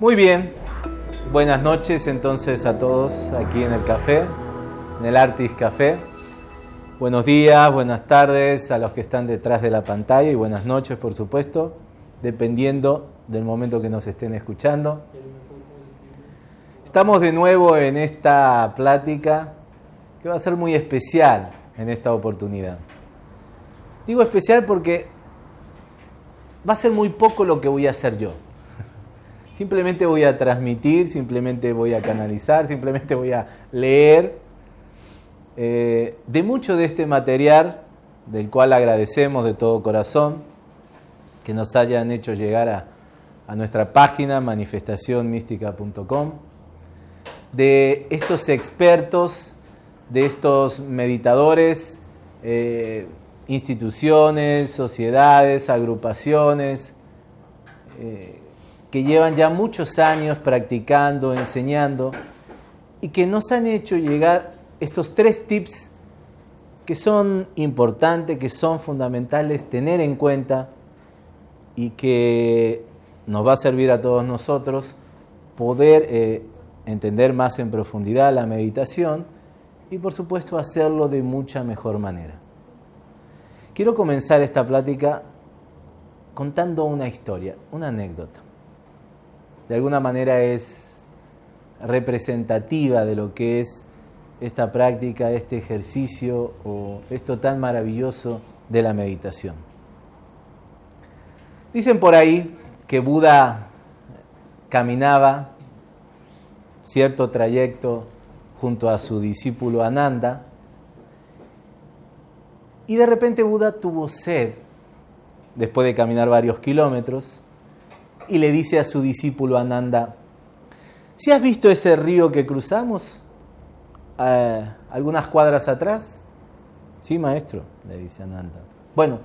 Muy bien, buenas noches entonces a todos aquí en el café, en el Artis Café. Buenos días, buenas tardes a los que están detrás de la pantalla y buenas noches por supuesto, dependiendo del momento que nos estén escuchando. Estamos de nuevo en esta plática que va a ser muy especial en esta oportunidad. Digo especial porque va a ser muy poco lo que voy a hacer yo. Simplemente voy a transmitir, simplemente voy a canalizar, simplemente voy a leer. Eh, de mucho de este material, del cual agradecemos de todo corazón, que nos hayan hecho llegar a, a nuestra página manifestacionmística.com, de estos expertos, de estos meditadores, eh, instituciones, sociedades, agrupaciones, eh, que llevan ya muchos años practicando, enseñando y que nos han hecho llegar estos tres tips que son importantes, que son fundamentales tener en cuenta y que nos va a servir a todos nosotros poder eh, entender más en profundidad la meditación y por supuesto hacerlo de mucha mejor manera. Quiero comenzar esta plática contando una historia, una anécdota de alguna manera es representativa de lo que es esta práctica, este ejercicio o esto tan maravilloso de la meditación. Dicen por ahí que Buda caminaba cierto trayecto junto a su discípulo Ananda y de repente Buda tuvo sed después de caminar varios kilómetros y le dice a su discípulo Ananda, si has visto ese río que cruzamos eh, algunas cuadras atrás? Sí, maestro, le dice Ananda. Bueno,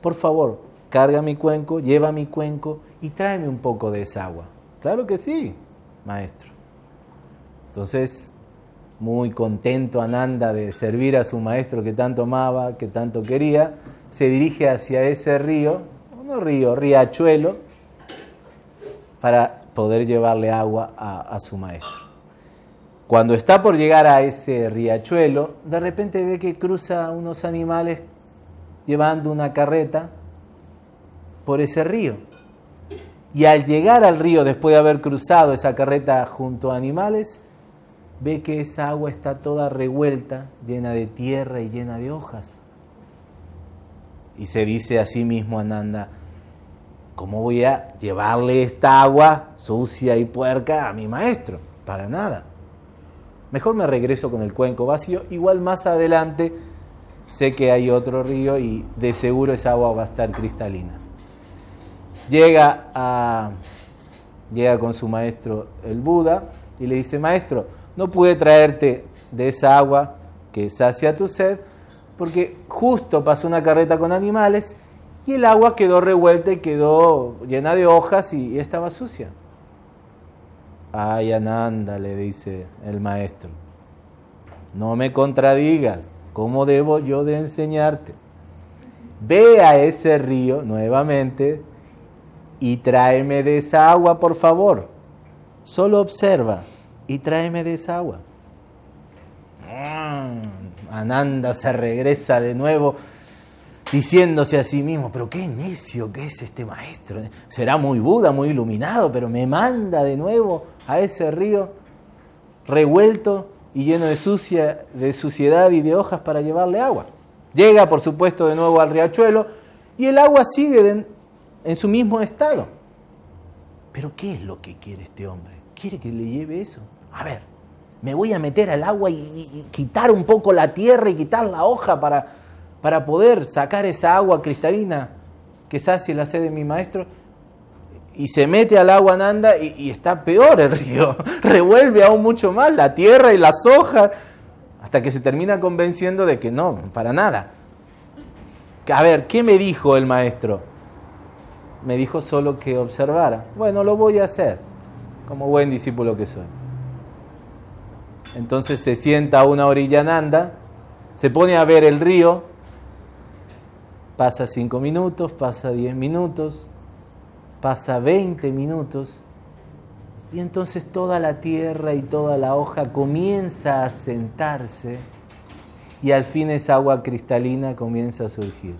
por favor, carga mi cuenco, lleva mi cuenco y tráeme un poco de esa agua. Claro que sí, maestro. Entonces, muy contento Ananda de servir a su maestro que tanto amaba, que tanto quería, se dirige hacia ese río, no río, riachuelo, para poder llevarle agua a, su maestro. Cuando está por llegar a ese riachuelo, de repente ve que cruza unos animales llevando una carreta por ese río. Y al llegar al río, después de haber cruzado esa carreta junto a animales, ve que esa agua está toda revuelta, llena de tierra y llena de hojas. Y se dice a sí mismo Ananda, ¿cómo voy a llevarle esta agua sucia y puerca a mi maestro? Para nada. Mejor me regreso con el cuenco vacío, igual más adelante sé que hay otro río y de seguro esa agua va a estar cristalina. Llega, a, llega con su maestro el Buda y le dice, maestro, no pude traerte de esa agua que sacia tu sed, porque justo pasó una carreta con animales y el agua quedó revuelta y quedó llena de hojas y, estaba sucia. Ay, Ananda, le dice el maestro, no me contradigas, ¿cómo debo yo de enseñarte? Ve a ese río nuevamente y tráeme de esa agua, por favor. Solo observa y tráeme de esa agua. Ah, Ananda se regresa de nuevo diciéndose a sí mismo, pero qué necio que es este maestro. Será muy Buda, muy iluminado, pero me manda de nuevo a ese río revuelto y lleno de, sucia, de suciedad y de hojas para llevarle agua. Llega, por supuesto, de nuevo al riachuelo y el agua sigue en su mismo estado. Pero ¿qué es lo que quiere este hombre? ¿Quiere que le lleve eso? A ver, me voy a meter al agua y quitar un poco la tierra y quitar la hoja para para poder sacar esa agua cristalina que sacie la sed de mi maestro, y se mete al agua Nanda y, y, está peor el río, revuelve aún mucho más la tierra y las hojas, hasta que se termina convenciendo de que no, para nada. A ver, ¿qué me dijo el maestro? Me dijo solo que observara. Bueno, lo voy a hacer, como buen discípulo que soy. Entonces se sienta a una orilla Nanda, se pone a ver el río, pasa cinco minutos, pasa diez minutos, pasa 20 minutos, y entonces toda la tierra y toda la hoja comienza a sentarse y al fin esa agua cristalina comienza a surgir.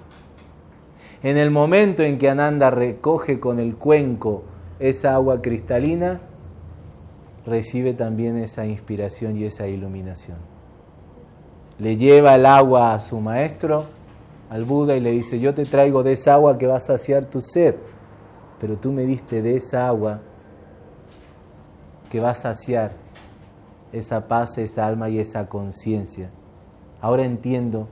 En el momento en que Ananda recoge con el cuenco esa agua cristalina, recibe también esa inspiración y esa iluminación. Le lleva el agua a su maestro, al Buda, y le dice, yo te traigo de esa agua que va a saciar tu sed, pero tú me diste de esa agua que va a saciar esa paz, esa alma y esa conciencia. Ahora entiendo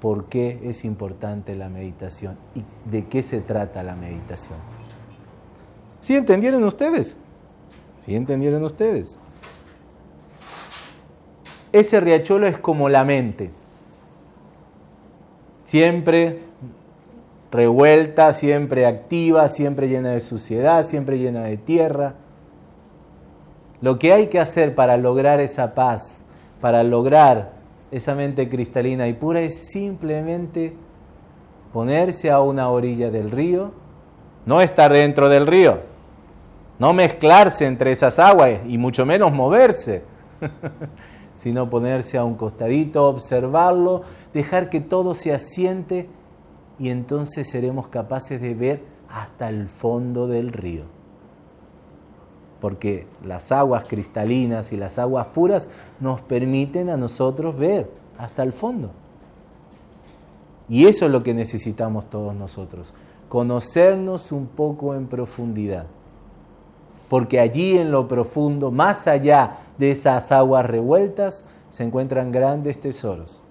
por qué es importante la meditación y de qué se trata la meditación. ¿Sí entendieron ustedes? ¿Sí entendieron ustedes? Ese riachuelo es como la mente. Siempre revuelta, siempre activa, siempre llena de suciedad, siempre llena de tierra. Lo que hay que hacer para lograr esa paz, para lograr esa mente cristalina y pura es simplemente ponerse a una orilla del río, no estar dentro del río, no mezclarse entre esas aguas y mucho menos moverse, sino ponerse a un costadito, observarlo, dejar que todo se asiente y entonces seremos capaces de ver hasta el fondo del río. Porque las aguas cristalinas y las aguas puras nos permiten a nosotros ver hasta el fondo. Y eso es lo que necesitamos todos nosotros, conocernos un poco en profundidad porque allí en lo profundo, más allá de esas aguas revueltas, se encuentran grandes tesoros.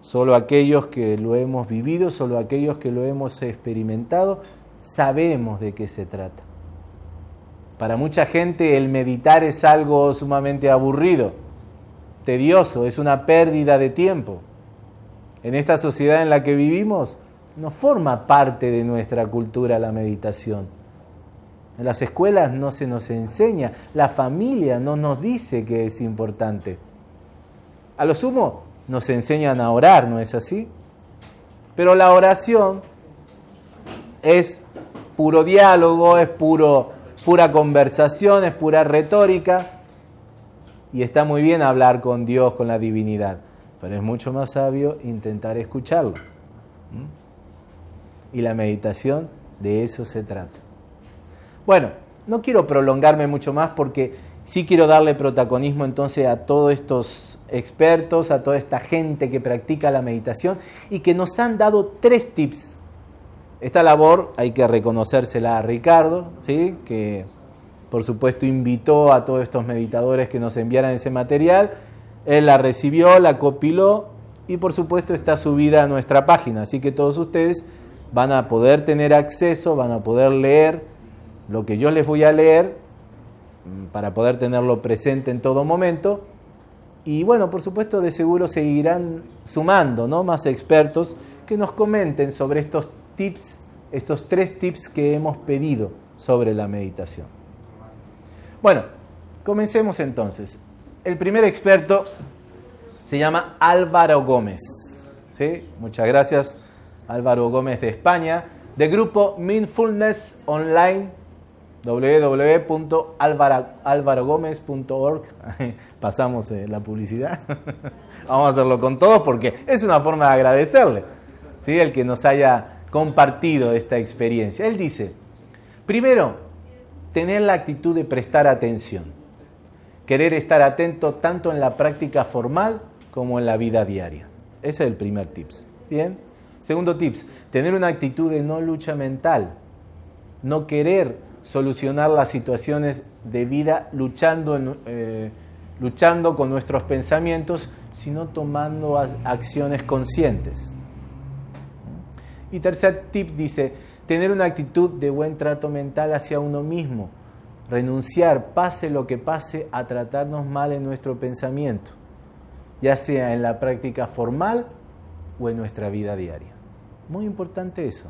Solo aquellos que lo hemos vivido, solo aquellos que lo hemos experimentado, sabemos de qué se trata. Para mucha gente el meditar es algo sumamente aburrido, tedioso, es una pérdida de tiempo. En esta sociedad en la que vivimos no forma parte de nuestra cultura la meditación en las escuelas no se nos enseña, la familia no nos dice que es importante. A lo sumo nos enseñan a orar, ¿no es así? Pero la oración es puro diálogo, es puro, pura conversación, es pura retórica. Y está muy bien hablar con Dios, con la divinidad, pero es mucho más sabio intentar escucharlo. Y la meditación de eso se trata. Bueno, no quiero prolongarme mucho más porque sí quiero darle protagonismo entonces a todos estos expertos, a toda esta gente que practica la meditación y que nos han dado tres tips. Esta labor hay que reconocérsela a Ricardo, ¿sí? que por supuesto invitó a todos estos meditadores que nos enviaran ese material. Él la recibió, la copiló y por supuesto está subida a nuestra página. Así que todos ustedes van a poder tener acceso, van a poder leer lo que yo les voy a leer mm, para poder tenerlo presente en todo momento. Y bueno, por supuesto, de seguro seguirán sumando ¿no? más expertos que nos comenten sobre estos tips, estos tres tips que hemos pedido sobre la meditación. Bueno, comencemos entonces. El primer experto se llama Álvaro Gómez. ¿sí? Muchas gracias, Álvaro Gómez de España, de grupo Mindfulness Online www.alvarogomez.org. Pasamos eh, la publicidad. Vamos a hacerlo con todos porque es una forma de agradecerle, ¿sí? el que nos haya compartido esta experiencia. Él dice, primero, tener la actitud de prestar atención, querer estar atento tanto en la práctica formal como en la vida diaria. Ese es el primer tips. Bien. Segundo tips, tener una actitud de no lucha mental, no querer solucionar las situaciones de vida luchando, eh, luchando con nuestros pensamientos, sino tomando acciones conscientes. Y tercer tip dice, tener una actitud de buen trato mental hacia uno mismo, renunciar, pase lo que pase, a tratarnos mal en nuestro pensamiento, ya sea en la práctica formal o en nuestra vida diaria. Muy importante eso.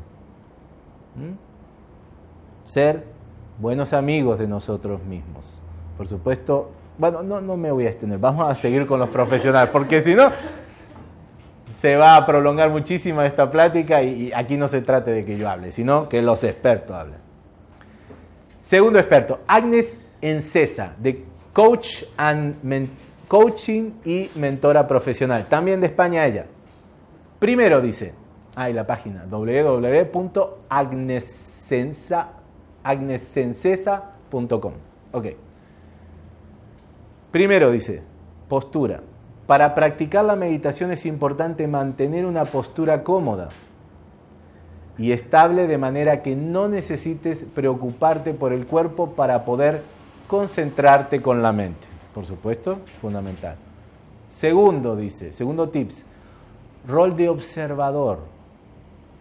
Ser buenos amigos de nosotros mismos. Por supuesto, Bueno, no, no me voy a extender, vamos a seguir con los profesionales, porque si no, se va a prolongar muchísimo esta plática y, aquí no se trate de que yo hable, sino que los expertos hablen. Segundo experto, Agnes Encesa, de Coach and Coaching y Mentora Profesional, también de España ella. Primero dice, ahí la página www.agnesencesa.com. Ok. Primero dice, postura. Para practicar la meditación es importante mantener una postura cómoda y estable de manera que no necesites preocuparte por el cuerpo para poder concentrarte con la mente. Por supuesto, fundamental. Segundo, dice, segundo tips, rol de observador.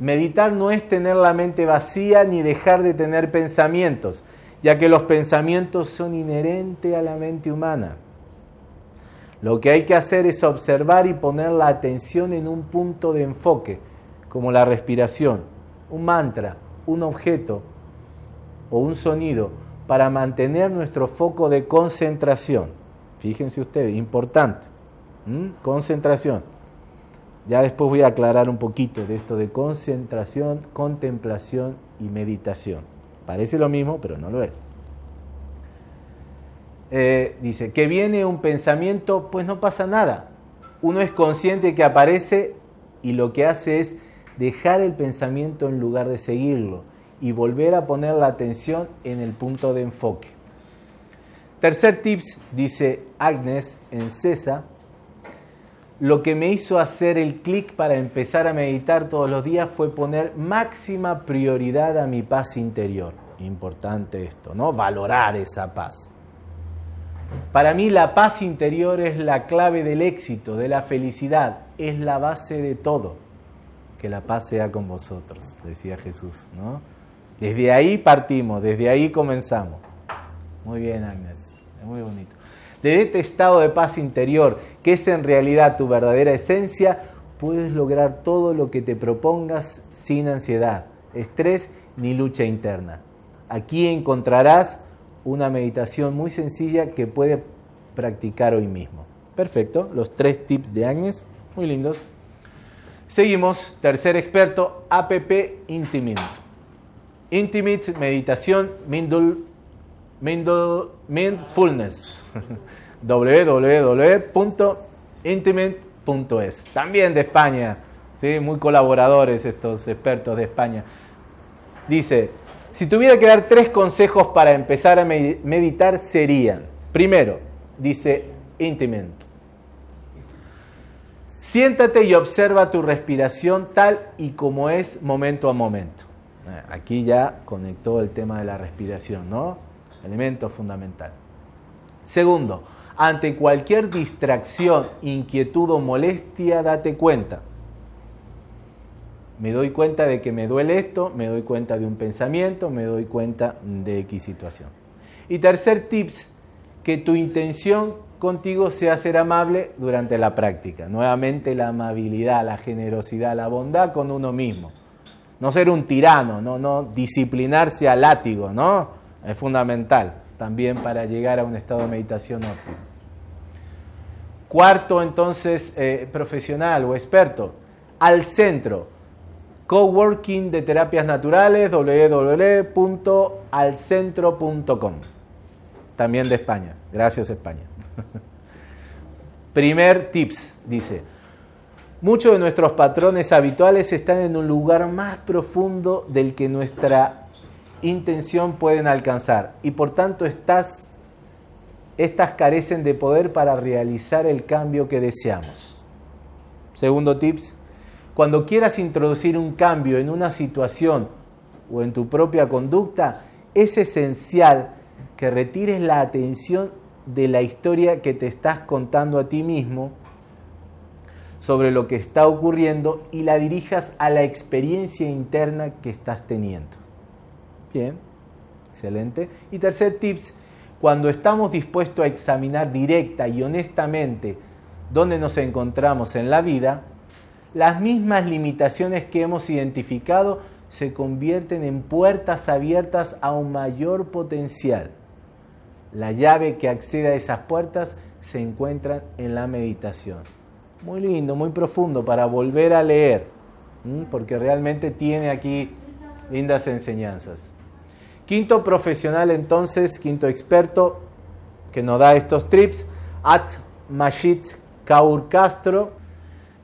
Meditar no es tener la mente vacía ni dejar de tener pensamientos, ya que los pensamientos son inherentes a la mente humana. Lo que hay que hacer es observar y poner la atención en un punto de enfoque, como la respiración, un mantra, un objeto o un sonido, para mantener nuestro foco de concentración. Fíjense ustedes, importante. Concentración. Ya después voy a aclarar un poquito de esto de concentración, contemplación y meditación. Parece lo mismo, pero no lo es. Eh, dice, que viene un pensamiento, pues no pasa nada. Uno es consciente que aparece y lo que hace es dejar el pensamiento en lugar de seguirlo y volver a poner la atención en el punto de enfoque. Tercer tips, dice Agnes en Cesa, lo que me hizo hacer el clic para empezar a meditar todos los días fue poner máxima prioridad a mi paz interior. Importante esto, ¿no? Valorar esa paz. Para mí la paz interior es la clave del éxito, de la felicidad, es la base de todo. Que la paz sea con vosotros, decía Jesús, ¿no? Desde ahí partimos, desde ahí comenzamos. Muy bien, Agnes, es muy bonito. De este estado de paz interior, que es en realidad tu verdadera esencia, puedes lograr todo lo que te propongas sin ansiedad, estrés ni lucha interna. Aquí encontrarás una meditación muy sencilla que puede practicar hoy mismo. Perfecto, los tres tips de Agnes, muy lindos. Seguimos, tercer experto, APP Intimate. Intimate Meditación Mindfulness. www.intimate.es. También de España, ¿sí? muy colaboradores estos expertos de España. Dice, si tuviera que dar tres consejos para empezar a meditar serían, primero, dice Intimate, siéntate y observa tu respiración tal y como es momento a momento. Eh, aquí ya conectó el tema de la respiración, ¿no? Elemento fundamental. Segundo, ante cualquier distracción, inquietud o molestia, date cuenta me doy cuenta de que me duele esto, me doy cuenta de un pensamiento, me doy cuenta de X situación. Y tercer tips, que tu intención contigo sea ser amable durante la práctica. Nuevamente la amabilidad, la generosidad, la bondad con uno mismo. No ser un tirano, no, no disciplinarse al látigo, ¿no? Es fundamental también para llegar a un estado de meditación óptimo. Cuarto, entonces, eh, profesional o experto, al centro, Coworking de Terapias Naturales, www.alcentro.com. También de España. Gracias España. Primer tips, dice. Muchos de nuestros patrones habituales están en un lugar más profundo del que nuestra intención pueden alcanzar y por tanto estas, carecen de poder para realizar el cambio que deseamos. Segundo tips, cuando quieras introducir un cambio en una situación o en tu propia conducta, es esencial que retires la atención de la historia que te estás contando a ti mismo sobre lo que está ocurriendo y la dirijas a la experiencia interna que estás teniendo. Bien, excelente. Y tercer tips, cuando estamos dispuestos a examinar directa y honestamente dónde nos encontramos en la vida, las mismas limitaciones que hemos identificado se convierten en puertas abiertas a un mayor potencial. La llave que accede a esas puertas se encuentra en la meditación. Muy lindo, muy profundo para volver a leer, porque realmente tiene aquí lindas enseñanzas. Quinto profesional entonces, quinto experto que nos da estos trips, At Majid Kaur Castro,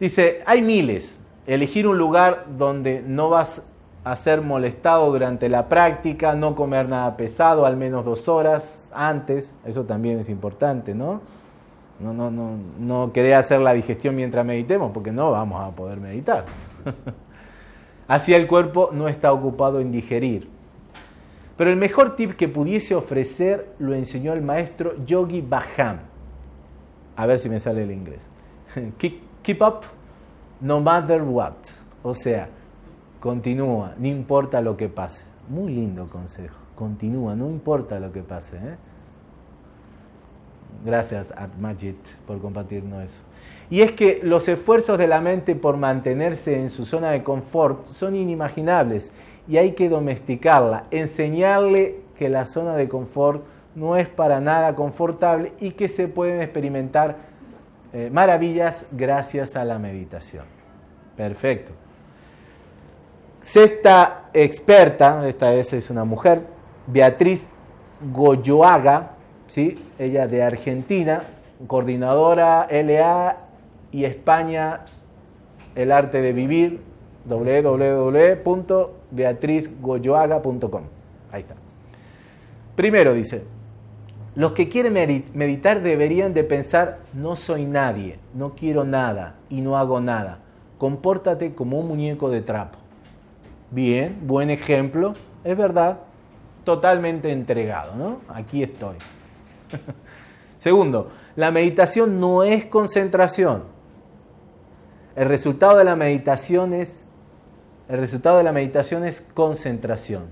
dice, hay miles, elegir un lugar donde no vas a ser molestado durante la práctica, no comer nada pesado, al menos dos horas antes, eso también es importante, ¿no? No, no, no, no querer hacer la digestión mientras meditemos, porque no vamos a poder meditar. Así el cuerpo no está ocupado en digerir. Pero el mejor tip que pudiese ofrecer lo enseñó el maestro Yogi Bhajan. A ver si me sale el inglés. Keep up no matter what. O sea, continúa, no importa lo que pase. Muy lindo consejo. Continúa, no importa lo que pase. ¿eh? Gracias, Majid, por compartirnos eso. Y es que los esfuerzos de la mente por mantenerse en su zona de confort son inimaginables y hay que domesticarla, enseñarle que la zona de confort no es para nada confortable y que se pueden experimentar eh, maravillas gracias a la meditación. Perfecto. Sexta experta, esta vez es una mujer, Beatriz Goyoaga, ¿sí? ella de Argentina, coordinadora LA y España, el arte de vivir, www.beatrizgoyoaga.com. Ahí está. Primero dice, los que quieren meditar deberían de pensar, no soy nadie, no quiero nada y no hago nada. Compórtate como un muñeco de trapo. Bien, buen ejemplo, es verdad, totalmente entregado, ¿no? Aquí estoy. Segundo, la meditación no es concentración. El resultado de la meditación es el resultado de la meditación es concentración.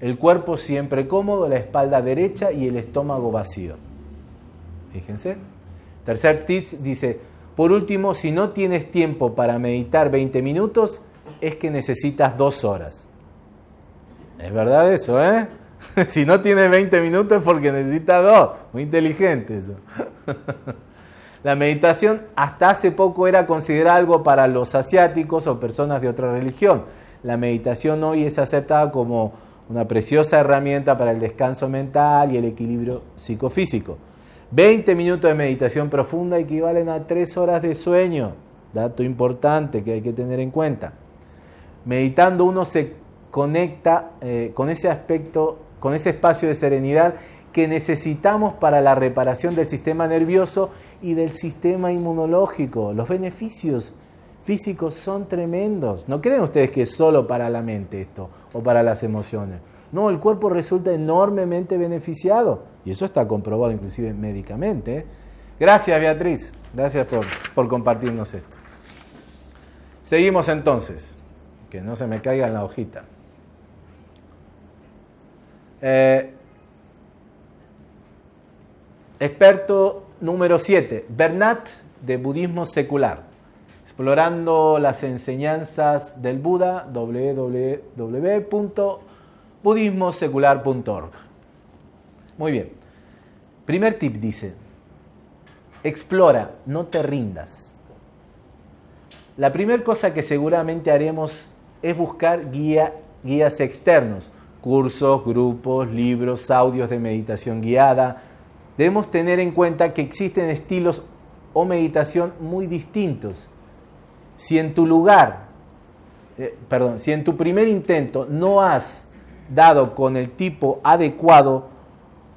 El cuerpo siempre cómodo, la espalda derecha y el estómago vacío. Fíjense. Tercer tips dice, por último, si no tienes tiempo para meditar 20 minutos, es que necesitas dos horas. Es verdad eso, ¿eh? si no tienes 20 minutos es porque necesitas dos. Muy inteligente eso. La meditación hasta hace poco era considerada algo para los asiáticos o personas de otra religión. La meditación hoy es aceptada como una preciosa herramienta para el descanso mental y el equilibrio psicofísico. 20 minutos de meditación profunda equivalen a 3 horas de sueño. Dato importante que hay que tener en cuenta. Meditando uno se conecta eh, con ese aspecto, con ese espacio de serenidad que necesitamos para la reparación del sistema nervioso y del sistema inmunológico. Los beneficios físicos son tremendos. ¿No creen ustedes que es solo para la mente esto o para las emociones? No, el cuerpo resulta enormemente beneficiado y eso está comprobado inclusive médicamente. ¿eh? Gracias Beatriz, gracias por, por compartirnos esto. Seguimos entonces, que no se me caiga en la hojita. Eh, Experto número 7, Bernat de Budismo Secular, explorando las enseñanzas del Buda, www.budismosecular.org. Muy bien. Primer tip dice, explora, no te rindas. La primera cosa que seguramente haremos es buscar guía, guías externos, cursos, grupos, libros, audios de meditación guiada, debemos tener en cuenta que existen estilos o meditación muy distintos. Si en tu lugar, eh, perdón, si en tu primer intento no has dado con el tipo adecuado,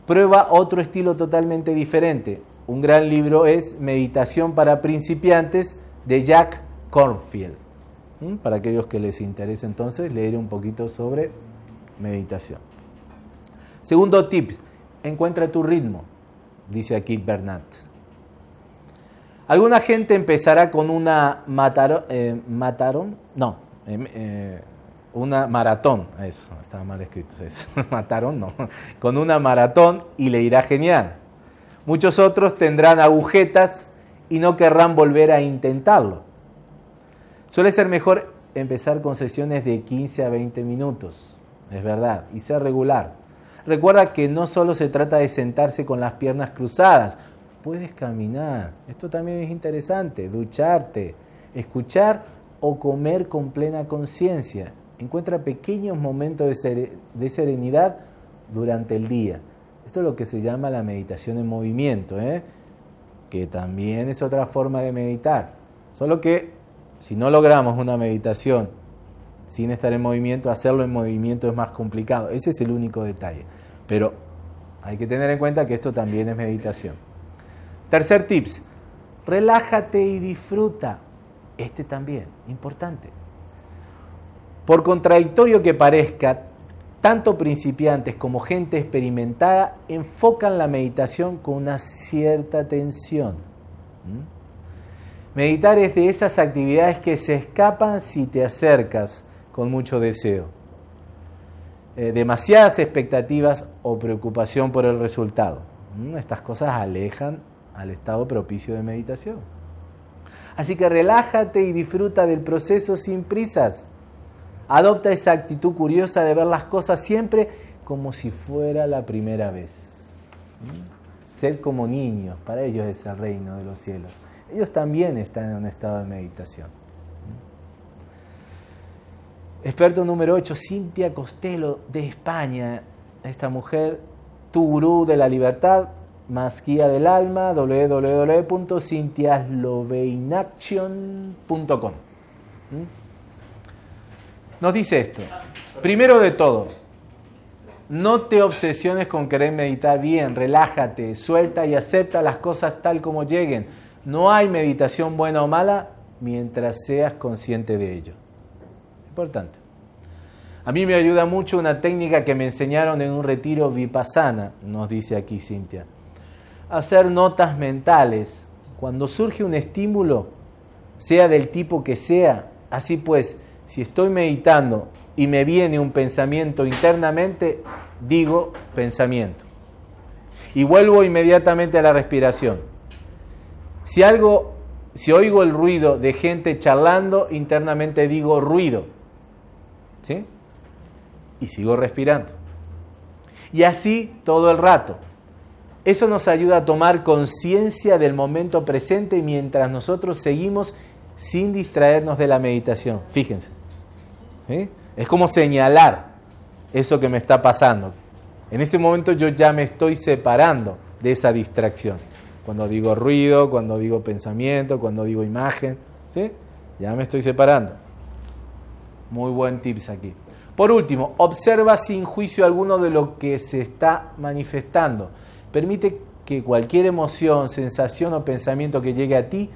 prueba otro estilo totalmente diferente. Un gran libro es Meditación para principiantes de Jack Cornfield. ¿Mm? Para aquellos que les interese entonces leer un poquito sobre meditación. Segundo tip, encuentra tu ritmo dice aquí Bernat. Alguna gente empezará con una matarón, eh, no, em, eh, una maratón, eso, estaba mal escrito, eso. mataron, no, con una maratón y le irá genial. Muchos otros tendrán agujetas y no querrán volver a intentarlo. Suele ser mejor empezar con sesiones de 15 a 20 minutos, es verdad, y ser regular. Recuerda que no solo se trata de sentarse con las piernas cruzadas, puedes caminar. Esto también es interesante, ducharte, escuchar o comer con plena conciencia. Encuentra pequeños momentos de, serenidad durante el día. Esto es lo que se llama la meditación en movimiento, ¿eh? que también es otra forma de meditar. Solo que si no logramos una meditación sin estar en movimiento, hacerlo en movimiento es más complicado. Ese es el único detalle. Pero hay que tener en cuenta que esto también es meditación. Tercer tips, relájate y disfruta. Este también, importante. Por contradictorio que parezca, tanto principiantes como gente experimentada enfocan la meditación con una cierta tensión. Meditar es de esas actividades que se escapan si te acercas con mucho deseo. Eh, demasiadas expectativas o preocupación por el resultado. Estas cosas alejan al estado propicio de meditación. Así que relájate y disfruta del proceso sin prisas. Adopta esa actitud curiosa de ver las cosas siempre como si fuera la primera vez. Ser como niños, para ellos es el reino de los cielos. Ellos también están en un estado de meditación. Experto número 8, Cintia Costello de España. Esta mujer, tu gurú de la libertad, más guía del alma, www.cintiasloveinaction.com. ¿Mm? Nos dice esto. Primero de todo, no te obsesiones con querer meditar bien, relájate, suelta y acepta las cosas tal como lleguen. No hay meditación buena o mala mientras seas consciente de ello. Importante. A mí me ayuda mucho una técnica que me enseñaron en un retiro vipassana, nos dice aquí Cintia hacer notas mentales. Cuando surge un estímulo, sea del tipo que sea, así pues, si estoy meditando y me viene un pensamiento internamente, digo pensamiento. Y vuelvo inmediatamente a la respiración. Si algo, si oigo el ruido de gente charlando, internamente digo ruido. ¿Sí? Y sigo respirando. Y así todo el rato. Eso nos ayuda a tomar conciencia del momento presente mientras nosotros seguimos sin distraernos de la meditación. Fíjense. Es como señalar eso que me está pasando. En ese momento yo ya me estoy separando de esa distracción. Cuando digo ruido, cuando digo pensamiento, cuando digo imagen, ¿sí? ya me estoy separando. Muy buen tips aquí. Por último, observa sin juicio alguno de lo que se está manifestando. Permite que cualquier emoción, sensación o pensamiento que llegue a ti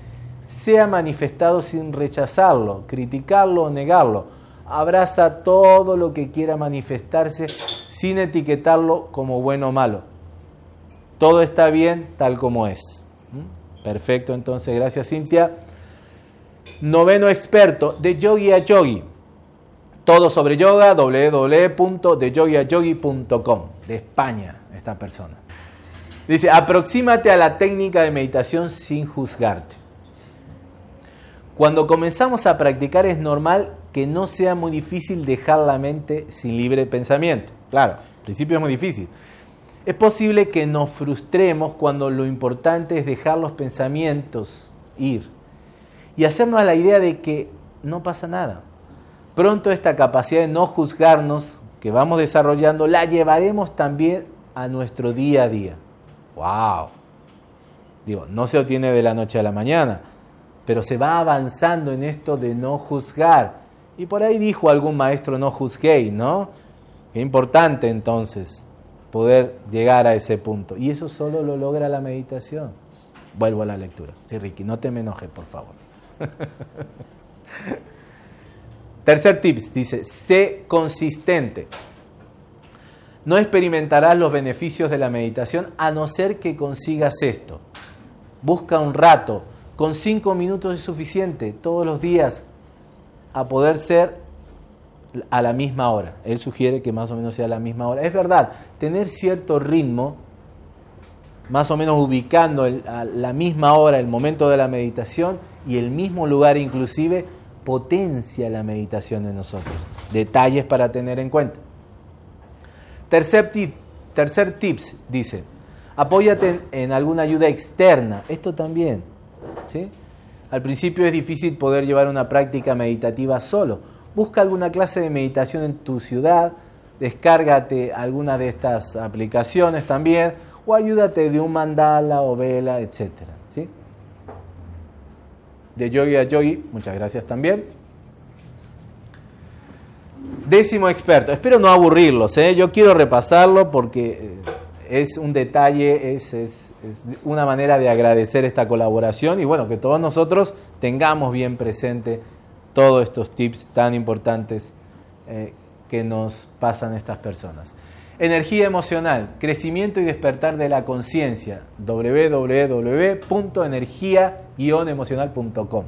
sea manifestado sin rechazarlo, criticarlo o negarlo. Abraza todo lo que quiera manifestarse sin etiquetarlo como bueno o malo. Todo está bien tal como es. ¿Mm? Perfecto, entonces, gracias Cintia. Noveno experto, de yogi a yogi. Todo sobre yoga, www.deyogiayogi.com, de España, esta persona. Dice, aproxímate a la técnica de meditación sin juzgarte. Cuando comenzamos a practicar es normal que no sea muy difícil dejar la mente sin libre pensamiento. Claro, al principio es muy difícil. Es posible que nos frustremos cuando lo importante es dejar los pensamientos ir y hacernos la idea de que no pasa nada. Pronto esta capacidad de no juzgarnos que vamos desarrollando la llevaremos también a nuestro día a día. ¡Wow! Digo, no se obtiene de la noche a la mañana, pero se va avanzando en esto de no juzgar. Y por ahí dijo algún maestro, no juzguéis, ¿no? Qué importante entonces poder llegar a ese punto. Y eso solo lo logra la meditación. Vuelvo a la lectura. Sí, Ricky, no te me enojes, por favor. Tercer tips, dice, sé consistente no experimentarás los beneficios de la meditación a no ser que consigas esto. Busca un rato, con cinco minutos es suficiente, todos los días, a poder ser a la misma hora. Él sugiere que más o menos sea a la misma hora. Es verdad, tener cierto ritmo, más o menos ubicando a la misma hora el momento de la meditación y el mismo lugar inclusive, potencia la meditación en nosotros. Detalles para tener en cuenta. Tercer Tercer tips, dice, apóyate en, alguna ayuda externa. Esto también. ¿sí? Al principio es difícil poder llevar una práctica meditativa solo. Busca alguna clase de meditación en tu ciudad, descárgate alguna de estas aplicaciones también, o ayúdate de un mandala o vela, etc. De yogi a yogi, muchas gracias también. Décimo experto, espero no aburrirlos, ¿eh? yo quiero repasarlo porque eh, es un detalle, es, una manera de agradecer esta colaboración y bueno, que todos nosotros tengamos bien presente todos estos tips tan importantes eh, que nos pasan estas personas. Energía emocional, crecimiento y despertar de la conciencia, www.energía-emocional.com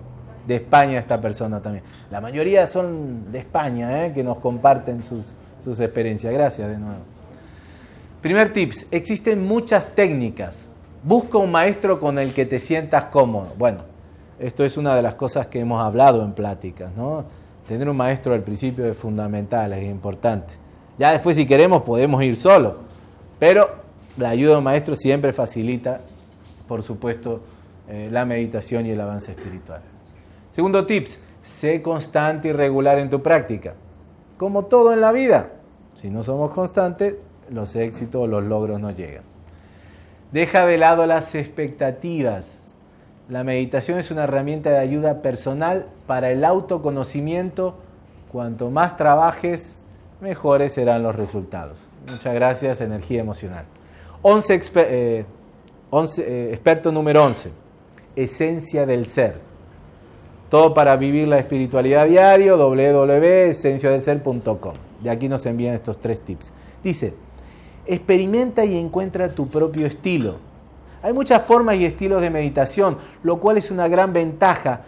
de España esta persona también. La mayoría son de España, ¿eh? que nos comparten sus, sus experiencias. Gracias de nuevo. Primer tips, existen muchas técnicas. Busca un maestro con el que te sientas cómodo. Bueno, esto es una de las cosas que hemos hablado en pláticas, ¿no? Tener un maestro al principio es fundamental, es importante. Ya después si queremos podemos ir solo, pero la ayuda de un maestro siempre facilita, por supuesto, eh, la meditación y el avance espiritual. Segundo tips, sé constante y regular en tu práctica. Como todo en la vida, si no somos constantes, los éxitos o los logros no llegan. Deja de lado las expectativas. La meditación es una herramienta de ayuda personal para el autoconocimiento. Cuanto más trabajes, mejores serán los resultados. Muchas gracias, energía emocional. 11, eh, eh, experto número 11, esencia del ser. Todo para vivir la espiritualidad diario, www.esenciadelser.com. De aquí nos envían estos tres tips. Dice, experimenta y encuentra tu propio estilo. Hay muchas formas y estilos de meditación, lo cual es una gran ventaja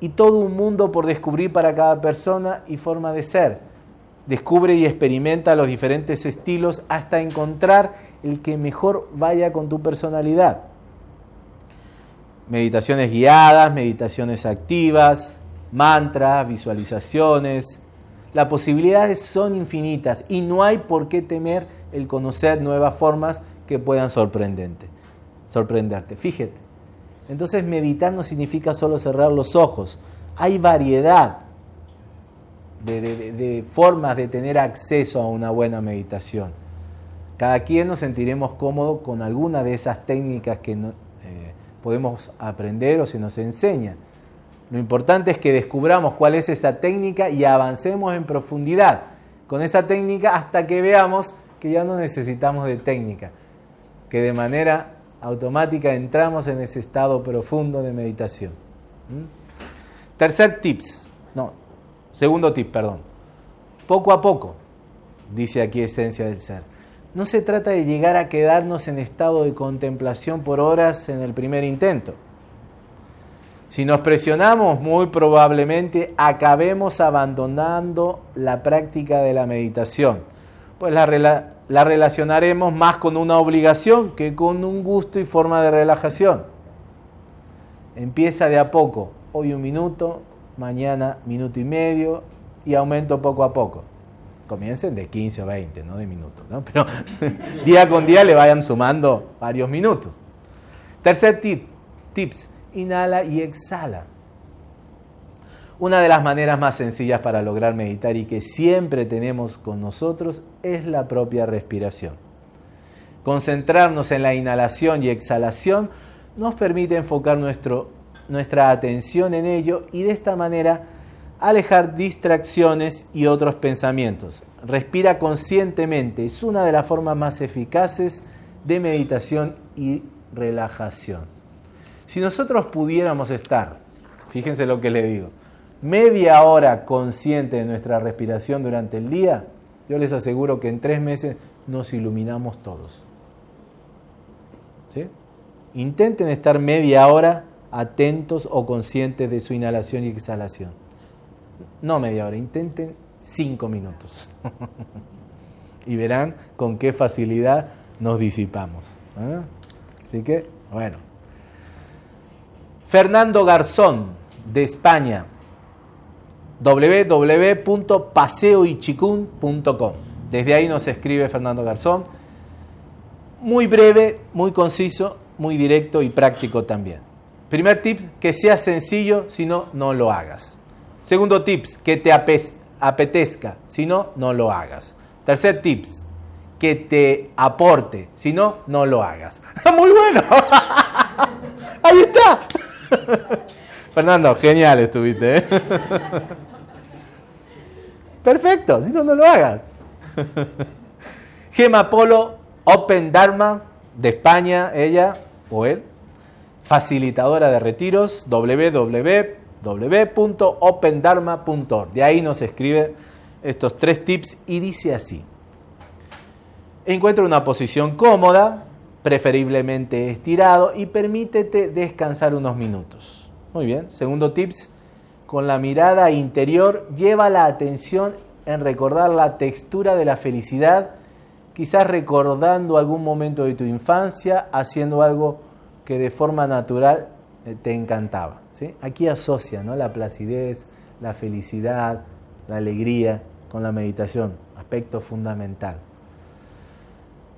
y todo un mundo por descubrir para cada persona y forma de ser. Descubre y experimenta los diferentes estilos hasta encontrar el que mejor vaya con tu personalidad meditaciones guiadas, meditaciones activas, mantras, visualizaciones. Las posibilidades son infinitas y no hay por qué temer el conocer nuevas formas que puedan sorprenderte. sorprenderte. Fíjate. Entonces meditar no significa solo cerrar los ojos. Hay variedad de, formas de tener acceso a una buena meditación. Cada quien nos sentiremos cómodos con alguna de esas técnicas que no, podemos aprender o se nos enseña. Lo importante es que descubramos cuál es esa técnica y avancemos en profundidad con esa técnica hasta que veamos que ya no necesitamos de técnica, que de manera automática entramos en ese estado profundo de meditación. ¿Mm? Tercer tips, no, segundo tip, perdón. Poco a poco, dice aquí esencia del ser no se trata de llegar a quedarnos en estado de contemplación por horas en el primer intento. Si nos presionamos, muy probablemente acabemos abandonando la práctica de la meditación, pues la, la, relacionaremos más con una obligación que con un gusto y forma de relajación. Empieza de a poco, hoy un minuto, mañana minuto y medio y aumento poco a poco comiencen de 15 o 20, no de minutos, ¿no? pero día con día le vayan sumando varios minutos. Tercer tip, tips, inhala y exhala. Una de las maneras más sencillas para lograr meditar y que siempre tenemos con nosotros es la propia respiración. Concentrarnos en la inhalación y exhalación nos permite enfocar nuestro, nuestra atención en ello y de esta manera alejar distracciones y otros pensamientos. Respira conscientemente, es una de las formas más eficaces de meditación y relajación. Si nosotros pudiéramos estar, fíjense lo que le digo, media hora consciente de nuestra respiración durante el día, yo les aseguro que en tres meses nos iluminamos todos. ¿Sí? Intenten estar media hora atentos o conscientes de su inhalación y exhalación no media hora, intenten cinco minutos. y verán con qué facilidad nos disipamos. ¿eh? Así que, bueno. Fernando Garzón, de España, www.paseoichicun.com. Desde ahí nos escribe Fernando Garzón. muy breve, muy conciso, muy directo y práctico también. Primer tip, que sea sencillo, si no, no lo hagas. Segundo tips, que te apetezca, si no, no lo hagas. Tercer tips, que te aporte, si no, no lo hagas. Muy bueno. Ahí está. Fernando, genial estuviste. ¿eh? Perfecto, si no, no lo hagas. Gema Polo, Open Dharma, de España, ella o él, facilitadora de retiros, www.opendharma.org. De ahí nos escribe estos tres tips y dice así. Encuentra una posición cómoda, preferiblemente estirado, y permítete descansar unos minutos. Muy bien. Segundo tips, con la mirada interior, lleva la atención en recordar la textura de la felicidad, quizás recordando algún momento de tu infancia, haciendo algo que de forma natural eh, te encantaba. ¿sí? Aquí asocia ¿no? la placidez, la felicidad, la alegría con la meditación, aspecto fundamental.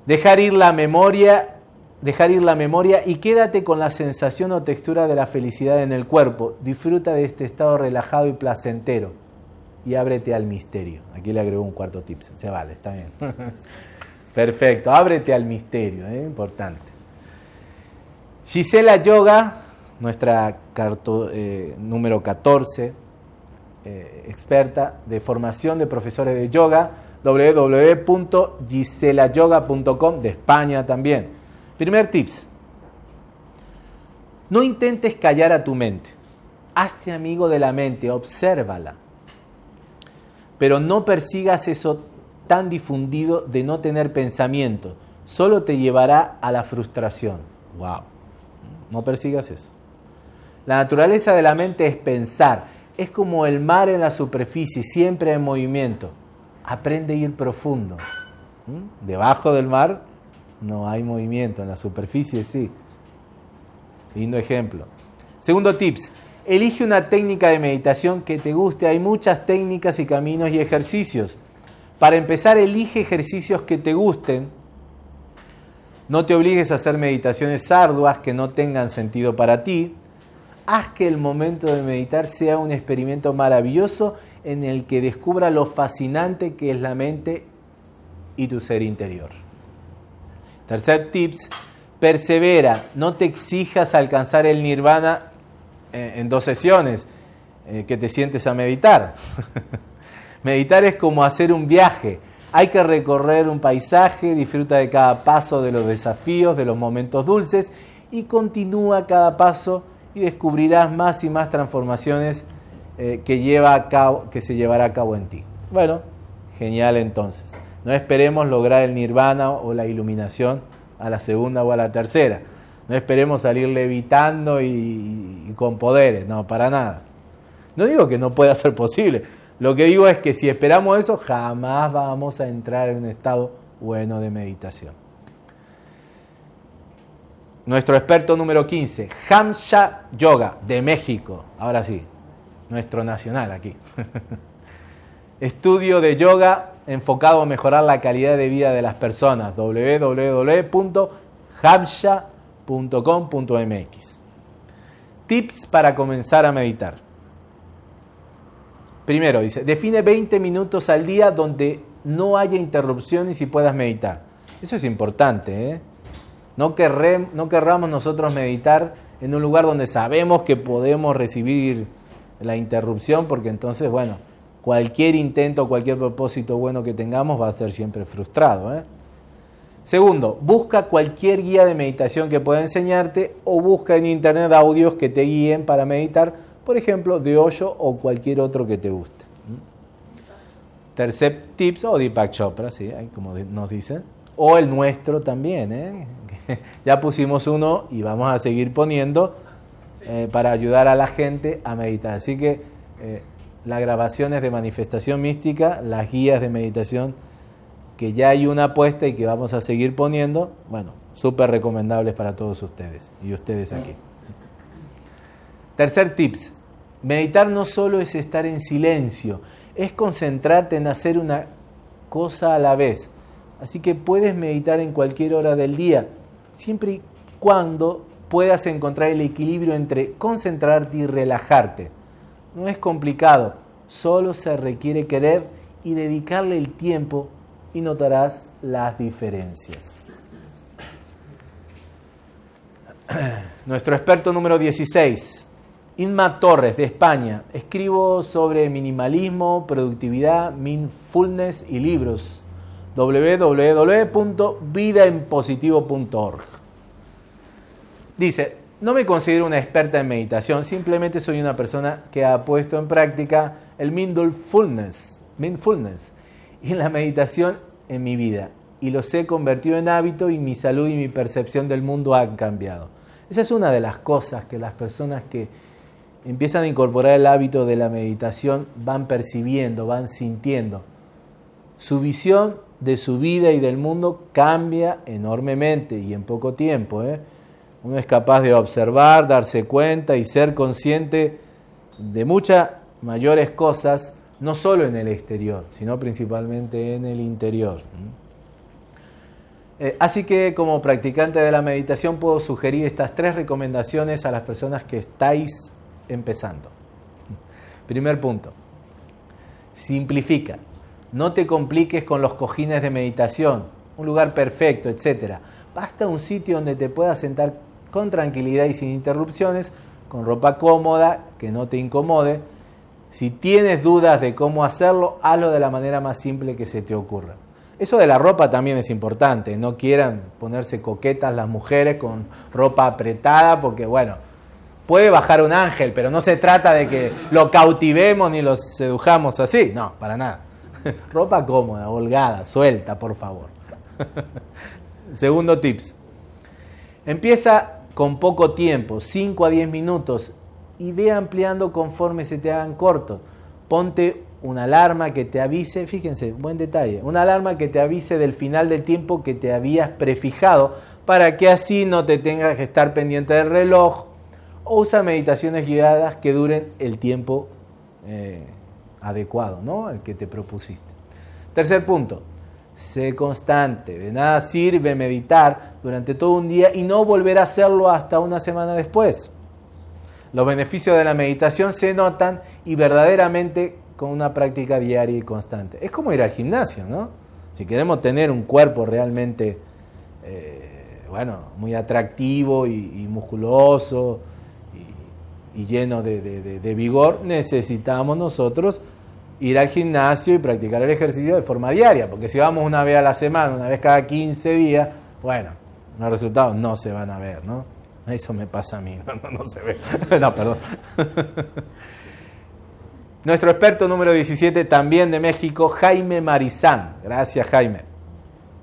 Dejar ir la memoria, dejar ir la memoria y quédate con la sensación o textura de la felicidad en el cuerpo. Disfruta de este estado relajado y placentero y ábrete al misterio. Aquí le agrego un cuarto tip, se vale, está bien. Perfecto, ábrete al misterio, ¿eh? importante. Gisela Yoga, nuestra carto, eh, número 14, eh, experta de formación de profesores de yoga, www.giselayoga.com de España también. Primer tips. No intentes callar a tu mente. Hazte amigo de la mente, obsérvala. Pero no persigas eso tan difundido de no tener pensamiento. Solo te llevará a la frustración. Wow. No persigas eso. La naturaleza de la mente es pensar. Es como el mar en la superficie, siempre en movimiento aprende a ir profundo. ¿Mm? Debajo del mar no hay movimiento, en la superficie sí. Lindo ejemplo. Segundo tips, elige una técnica de meditación que te guste. Hay muchas técnicas y caminos y ejercicios. Para empezar, elige ejercicios que te gusten. No te obligues a hacer meditaciones arduas que no tengan sentido para ti. Haz que el momento de meditar sea un experimento maravilloso en el que descubra lo fascinante que es la mente y tu ser interior. Tercer tips, persevera, no te exijas alcanzar el nirvana en dos sesiones eh, que te sientes a meditar. meditar es como hacer un viaje, hay que recorrer un paisaje, disfruta de cada paso de los desafíos, de los momentos dulces y continúa cada paso y descubrirás más y más transformaciones eh, que, lleva a cabo, que se llevará a cabo en ti. Bueno, genial entonces. No esperemos lograr el nirvana o la iluminación a la segunda o a la tercera. No esperemos salir levitando y, y con poderes, no, para nada. No digo que no pueda ser posible. Lo que digo es que si esperamos eso, jamás vamos a entrar en un estado bueno de meditación. Nuestro experto número 15, Hamsha Yoga, de México. Ahora sí, nuestro nacional aquí. Estudio de yoga enfocado a mejorar la calidad de vida de las personas. www.hamsha.com.mx Tips para comenzar a meditar. Primero, dice, define 20 minutos al día donde no haya interrupciones y puedas meditar. Eso es importante. ¿eh? No, no querramos nosotros meditar en un lugar donde sabemos que podemos recibir la interrupción, porque entonces, bueno, cualquier intento, cualquier propósito bueno que tengamos va a ser siempre frustrado. ¿eh? Segundo, busca cualquier guía de meditación que pueda enseñarte o busca en internet audios que te guíen para meditar, por ejemplo, de Osho o cualquier otro que te guste. Tercer tips, o Deepak Chopra, ¿sí? como nos dicen, o el nuestro también. ¿eh? ya pusimos uno y vamos a seguir poniendo eh, para ayudar a la gente a meditar. Así que eh, las grabaciones de manifestación mística, las guías de meditación, que ya hay una puesta y que vamos a seguir poniendo, bueno, súper recomendables para todos ustedes y ustedes aquí. Tercer tips, meditar no solo es estar en silencio, es concentrarte en hacer una cosa a la vez. Así que puedes meditar en cualquier hora del día, siempre y cuando puedas encontrar el equilibrio entre concentrarte y relajarte. No es complicado, solo se requiere querer y dedicarle el tiempo y notarás las diferencias. Nuestro experto número 16, Inma Torres de España. Escribo sobre minimalismo, productividad, mindfulness y libros. www.vidaenpositivo.org. Dice, no me considero una experta en meditación, simplemente soy una persona que ha puesto en práctica el mindfulness, mindfulness y la meditación en mi vida y los he convertido en hábito y mi salud y mi percepción del mundo han cambiado. Esa es una de las cosas que las personas que empiezan a incorporar el hábito de la meditación van percibiendo, van sintiendo. Su visión de su vida y del mundo cambia enormemente y en poco tiempo. ¿eh? Uno es capaz de observar, darse cuenta y ser consciente de muchas mayores cosas, no solo en el exterior, sino principalmente en el interior. Eh, así que como practicante de la meditación puedo sugerir estas tres recomendaciones a las personas que estáis empezando. Primer punto, simplifica. No te compliques con los cojines de meditación, un lugar perfecto, etc. Basta un sitio donde te puedas sentar con tranquilidad y sin interrupciones, con ropa cómoda, que no te incomode. Si tienes dudas de cómo hacerlo, hazlo de la manera más simple que se te ocurra. Eso de la ropa también es importante, no quieran ponerse coquetas las mujeres con ropa apretada, porque bueno, puede bajar un ángel, pero no se trata de que lo cautivemos ni lo sedujamos así, no, para nada. ropa cómoda, holgada, suelta, por favor. Segundo tips. Empieza con poco tiempo, 5 a 10 minutos, y ve ampliando conforme se te hagan cortos. Ponte una alarma que te avise, fíjense, buen detalle, una alarma que te avise del final del tiempo que te habías prefijado para que así no te tengas que estar pendiente del reloj usa meditaciones guiadas que duren el tiempo eh, adecuado, ¿no? Al que te propusiste. Tercer punto, sé constante, de nada sirve meditar durante todo un día y no volver a hacerlo hasta una semana después. Los beneficios de la meditación se notan y verdaderamente con una práctica diaria y constante. Es como ir al gimnasio, ¿no? Si queremos tener un cuerpo realmente, eh, bueno, muy atractivo y, musculoso y, lleno de, vigor, necesitamos nosotros ir al gimnasio y practicar el ejercicio de forma diaria, porque si vamos una vez a la semana, una vez cada 15 días, bueno, los resultados no se van a ver, ¿no? Eso me pasa a mí, no, no se ve. no, perdón. Nuestro experto número 17, también de México, Jaime Marizán. Gracias, Jaime.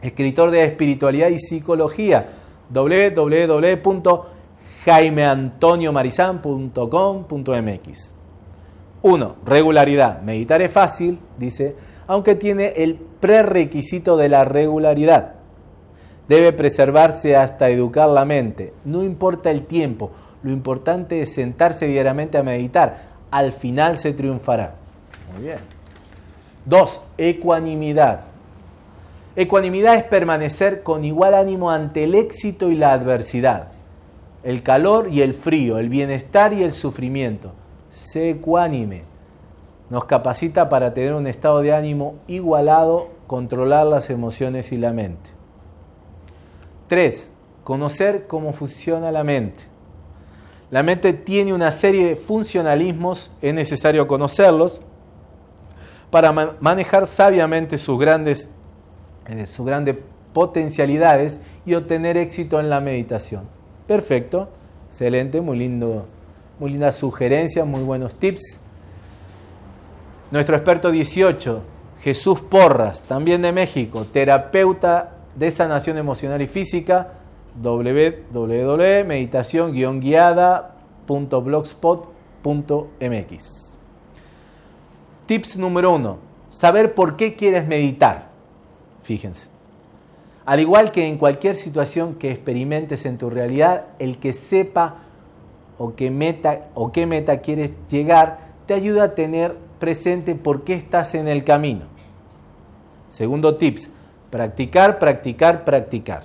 Escritor de espiritualidad y psicología. www.jaimeantoniomarizán.com.mx 1. Regularidad. Meditar es fácil, dice, aunque tiene el prerequisito de la regularidad. Debe preservarse hasta educar la mente. No importa el tiempo, lo importante es sentarse diariamente a meditar al final se triunfará. Muy bien. Dos, ecuanimidad. Ecuanimidad es permanecer con igual ánimo ante el éxito y la adversidad, el calor y el frío, el bienestar y el sufrimiento. Sé ecuánime. Nos capacita para tener un estado de ánimo igualado, controlar las emociones y la mente. Tres, conocer cómo funciona la mente. La mente tiene una serie de funcionalismos, es necesario conocerlos para manejar sabiamente sus grandes, eh, sus grandes potencialidades y obtener éxito en la meditación. Perfecto, excelente, muy lindo, muy linda sugerencia, muy buenos tips. Nuestro experto 18, Jesús Porras, también de México, terapeuta de sanación emocional y física, www.meditación-guiada.blogspot.mx. Tips número uno, saber por qué quieres meditar. Fíjense. Al igual que en cualquier situación que experimentes en tu realidad, el que sepa o qué meta, o qué meta quieres llegar te ayuda a tener presente por qué estás en el camino. Segundo tips, Practicar, practicar, practicar.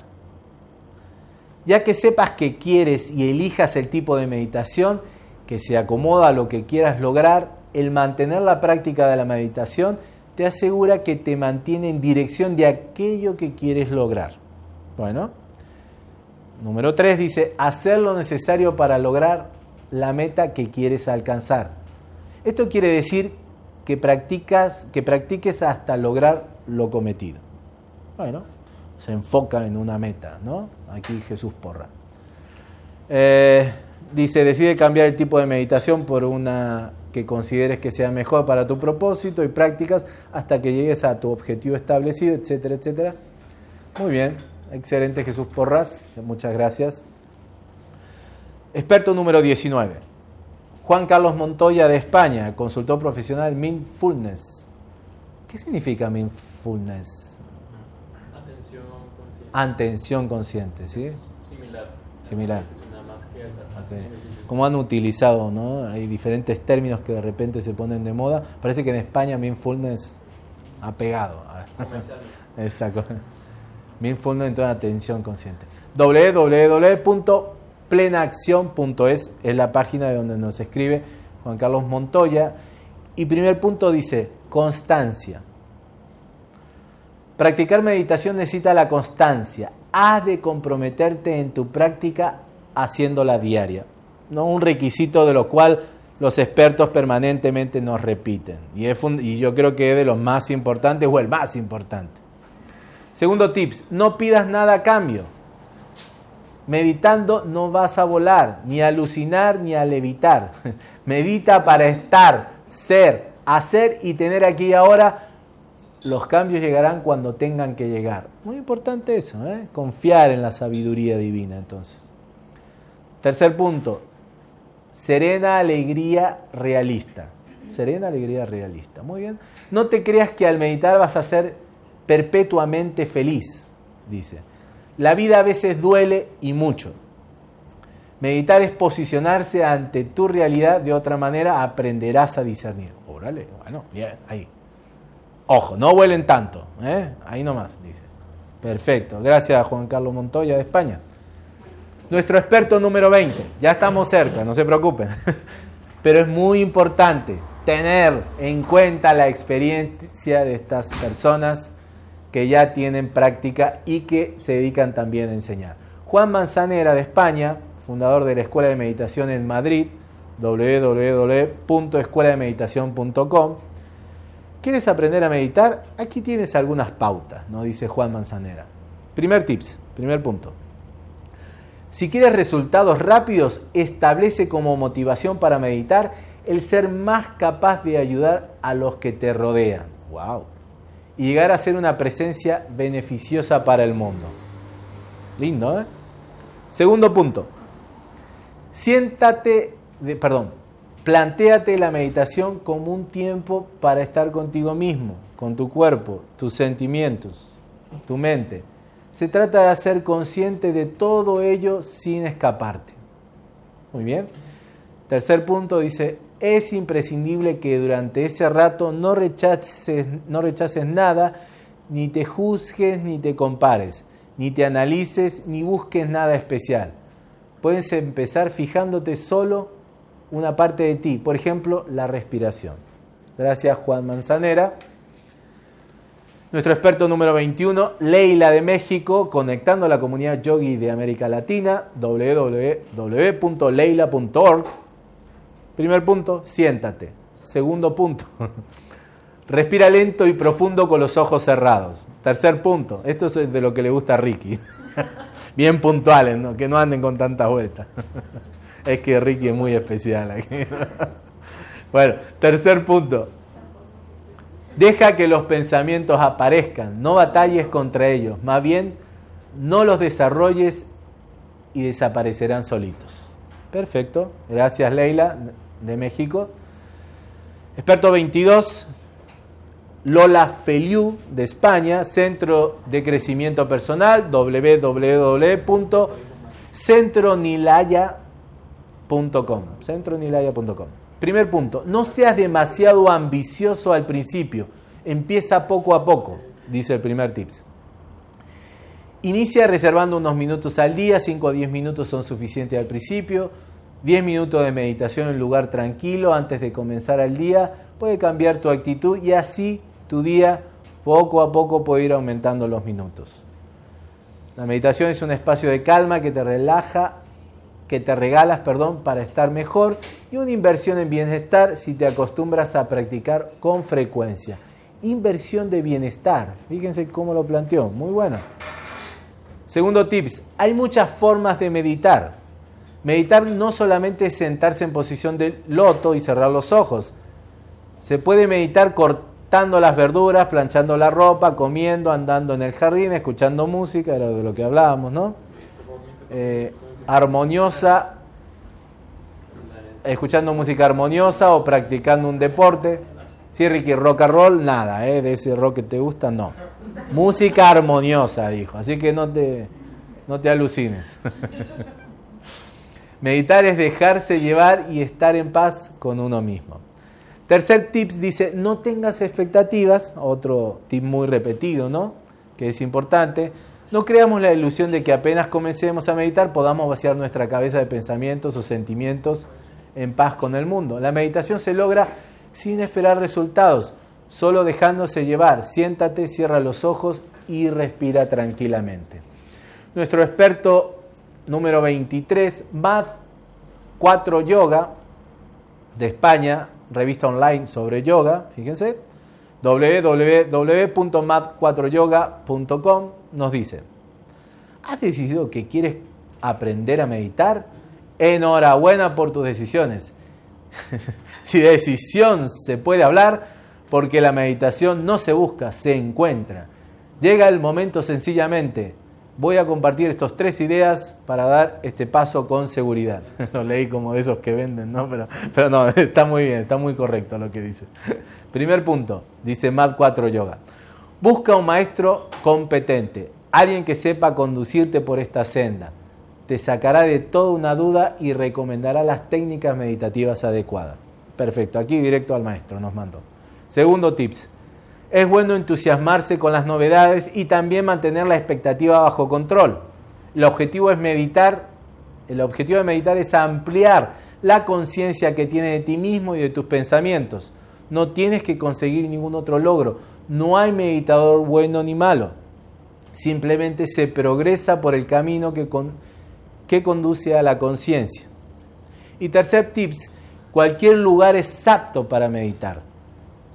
Ya que sepas que quieres y elijas el tipo de meditación que se acomoda a lo que quieras lograr, el mantener la práctica de la meditación te asegura que te mantiene en dirección de aquello que quieres lograr. Bueno, número 3 dice, hacer lo necesario para lograr la meta que quieres alcanzar. Esto quiere decir que, practicas, que practiques hasta lograr lo cometido. Bueno, se enfoca en una meta, ¿no? Aquí Jesús Porra. Eh, dice, decide cambiar el tipo de meditación por una que consideres que sea mejor para tu propósito y prácticas hasta que llegues a tu objetivo establecido, etcétera, etcétera. Muy bien, excelente Jesús Porras, muchas gracias. Experto número 19. Juan Carlos Montoya de España, consultor profesional Mindfulness. ¿Qué significa Mindfulness? Atención consciente. Atención consciente, ¿sí? Similar. Similar. Sí. Como han utilizado, ¿no? Hay diferentes términos que de repente se ponen de moda. Parece que en España Mindfulness ha pegado. Comercialmente. Exacto. Mindfulness entonces atención consciente. www.plenaacción.es es la página de donde nos escribe Juan Carlos Montoya. Y primer punto dice, constancia. Practicar meditación necesita la constancia. Has de comprometerte en tu práctica haciéndola diaria. ¿no? Un requisito de lo cual los expertos permanentemente nos repiten. Y, es y yo creo que es de los más importantes o el más importante. Segundo tips, no pidas nada a cambio. Meditando no vas a volar, ni a alucinar, ni a levitar. Medita para estar, ser, hacer y tener aquí y ahora. Los cambios llegarán cuando tengan que llegar. Muy importante eso, ¿eh? confiar en la sabiduría divina entonces. Tercer punto, serena alegría realista. Serena alegría realista. Muy bien. No te creas que al meditar vas a ser perpetuamente feliz, dice. La vida a veces duele y mucho. Meditar es posicionarse ante tu realidad, de otra manera aprenderás a discernir. Órale, bueno, bien, ahí. Ojo, no vuelen tanto, ¿eh? ahí nomás, dice. Perfecto, gracias Juan Carlos Montoya de España. Nuestro experto número 20, ya estamos cerca, no se preocupen. Pero es muy importante tener en cuenta la experiencia de estas personas que ya tienen práctica y que se dedican también a enseñar. Juan Manzanera de España, fundador de la Escuela de Meditación en Madrid, www.escuelademeditación.com. ¿Quieres aprender a meditar? Aquí tienes algunas pautas, nos dice Juan Manzanera. Primer tips, primer punto. Si quieres resultados rápidos, establece como motivación para meditar el ser más capaz de ayudar a los que te rodean. Wow. Y llegar a ser una presencia beneficiosa para el mundo. Lindo, ¿eh? Segundo punto. Siéntate, perdón, plantéate la meditación como un tiempo para estar contigo mismo, con tu cuerpo, tus sentimientos, tu mente. Se trata de ser consciente de todo ello sin escaparte. Muy bien. Tercer punto dice, es imprescindible que durante ese rato no rechaces, no rechaces nada, ni te juzgues, ni te compares, ni te analices, ni busques nada especial. Puedes empezar fijándote solo una parte de ti, por ejemplo, la respiración. Gracias Juan Manzanera. Nuestro experto número 21, Leila de México, conectando a la comunidad yogi de América Latina, www.leila.org. Primer punto, siéntate. Segundo punto, respira lento y profundo con los ojos cerrados. Tercer punto, esto es de lo que le gusta a Ricky. Bien puntuales, ¿no? que no anden con tantas vueltas. Es que Ricky es muy especial aquí. Bueno, tercer punto, Deja que los pensamientos aparezcan, no batalles contra ellos, más bien no los desarrolles y desaparecerán solitos. Perfecto, gracias Leila de México. Experto 22, Lola Feliu de España, Centro de Crecimiento Personal, www.centronilaya.com. Centronilaya.com. Primer punto, no seas demasiado ambicioso al principio, empieza poco a poco, dice el primer tips. Inicia reservando unos minutos al día, 5 o 10 minutos son suficientes al principio. 10 minutos de meditación en un lugar tranquilo antes de comenzar el día puede cambiar tu actitud y así tu día poco a poco puede ir aumentando los minutos. La meditación es un espacio de calma que te relaja, que te regalas, perdón, para estar mejor y una inversión en bienestar si te acostumbras a practicar con frecuencia. Inversión de bienestar. Fíjense cómo lo planteó. Muy bueno. Segundo tips, hay muchas formas de meditar. Meditar no solamente es sentarse en posición de loto y cerrar los ojos. Se puede meditar cortando las verduras, planchando la ropa, comiendo, andando en el jardín, escuchando música, era de lo que hablábamos, ¿no? Eh, armoniosa, escuchando música armoniosa o practicando un deporte. Sí, Ricky, rock and roll, nada, ¿eh? de ese rock que te gusta, no. Música armoniosa, dijo. Así que no te, no te alucines. Meditar es dejarse llevar y estar en paz con uno mismo. Tercer tips dice, no tengas expectativas, otro tip muy repetido, ¿no? Que es importante. No creamos la ilusión de que apenas comencemos a meditar podamos vaciar nuestra cabeza de pensamientos o sentimientos en paz con el mundo. La meditación se logra sin esperar resultados, solo dejándose llevar. Siéntate, cierra los ojos y respira tranquilamente. Nuestro experto número 23, Mad 4 Yoga, de España, revista online sobre yoga, fíjense, www.mad4yoga.com nos dice, ¿has decidido que quieres aprender a meditar? Enhorabuena por tus decisiones. si de decisión se puede hablar, porque la meditación no se busca, se encuentra. Llega el momento sencillamente voy a compartir estas tres ideas para dar este paso con seguridad. Lo leí como de esos que venden, ¿no? Pero, pero no, está muy bien, está muy correcto lo que dice. Primer punto, dice Mad 4 Yoga. Busca un maestro competente, alguien que sepa conducirte por esta senda. Te sacará de toda una duda y recomendará las técnicas meditativas adecuadas. Perfecto, aquí directo al maestro nos mandó. Segundo tips, es bueno entusiasmarse con las novedades y también mantener la expectativa bajo control. El objetivo es meditar, el objetivo de meditar es ampliar la conciencia que tienes de ti mismo y de tus pensamientos. No tienes que conseguir ningún otro logro. No hay meditador bueno ni malo. Simplemente se progresa por el camino que, que conduce a la conciencia. Y tercer tips, cualquier lugar es apto para meditar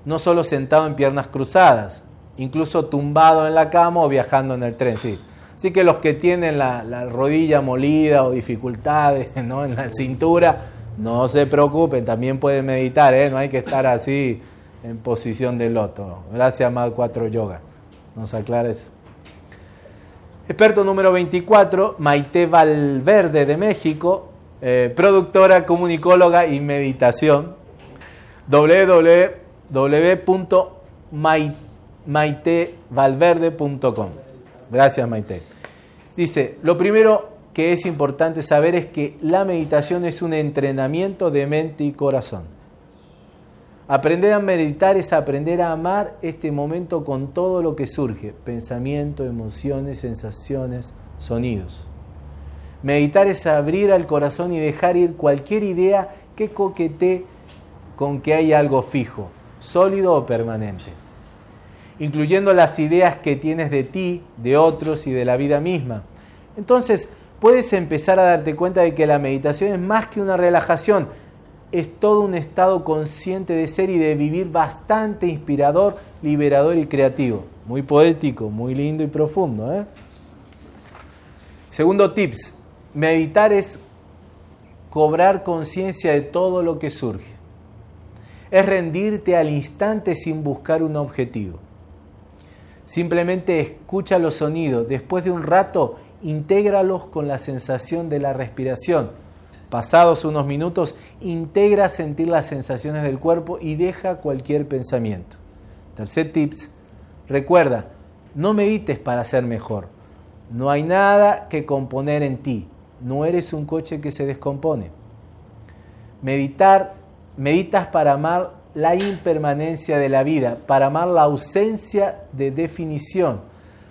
no solo sentado en piernas cruzadas, incluso tumbado en la cama o viajando en el tren, sí. Así que los que tienen la, rodilla molida o dificultades en la cintura, no se preocupen, también pueden meditar, ¿eh? no hay que estar así en posición de loto. Gracias, Mad 4 Yoga. Nos aclara eso. Experto número 24, Maite Valverde de México, eh, productora, comunicóloga y meditación. www www.maitevalverde.com. Gracias, Maite. Dice, lo primero que es importante saber es que la meditación es un entrenamiento de mente y corazón. Aprender a meditar es aprender a amar este momento con todo lo que surge, pensamiento, emociones, sensaciones, sonidos. Meditar es abrir al corazón y dejar ir cualquier idea que coquetee con que hay algo fijo, sólido o permanente, incluyendo las ideas que tienes de ti, de otros y de la vida misma. Entonces, puedes empezar a darte cuenta de que la meditación es más que una relajación, es todo un estado consciente de ser y de vivir bastante inspirador, liberador y creativo. Muy poético, muy lindo y profundo. ¿eh? Segundo tips, meditar es cobrar conciencia de todo lo que surge es rendirte al instante sin buscar un objetivo. Simplemente escucha los sonidos, después de un rato intégralos con la sensación de la respiración. Pasados unos minutos, integra sentir las sensaciones del cuerpo y deja cualquier pensamiento. Tercer tips, recuerda, no medites para ser mejor. No hay nada que componer en ti. No eres un coche que se descompone. Meditar Meditas para amar la impermanencia de la vida, para amar la ausencia de definición,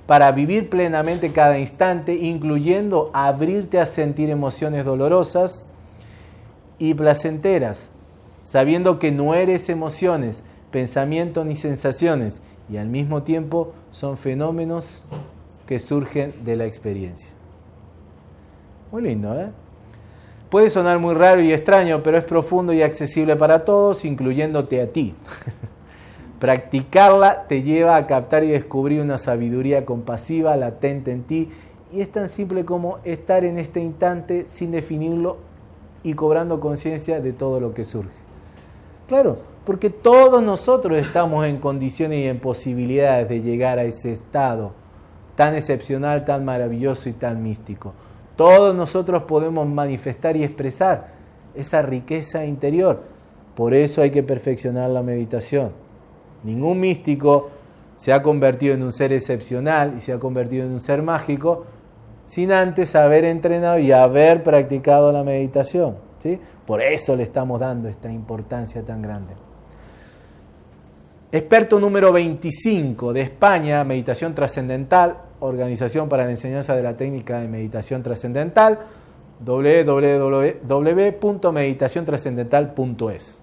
para vivir plenamente cada instante, incluyendo abrirte a sentir emociones dolorosas y placenteras, sabiendo que no eres emociones, pensamientos ni sensaciones, y al mismo tiempo son fenómenos que surgen de la experiencia. Muy lindo, ¿eh? Puede sonar muy raro y extraño, pero es profundo y accesible para todos, incluyéndote a ti. Practicarla te lleva a captar y descubrir una sabiduría compasiva latente en ti y es tan simple como estar en este instante sin definirlo y cobrando conciencia de todo lo que surge. Claro, porque todos nosotros estamos en condiciones y en posibilidades de llegar a ese estado tan excepcional, tan maravilloso y tan místico. Todos nosotros podemos manifestar y expresar esa riqueza interior. Por eso hay que perfeccionar la meditación. Ningún místico se ha convertido en un ser excepcional y se ha convertido en un ser mágico sin antes haber entrenado y haber practicado la meditación. ¿sí? Por eso le estamos dando esta importancia tan grande. Experto número 25 de España, Meditación Trascendental, Organización para la Enseñanza de la Técnica de Meditación Trascendental, www.meditaciontrascendental.es.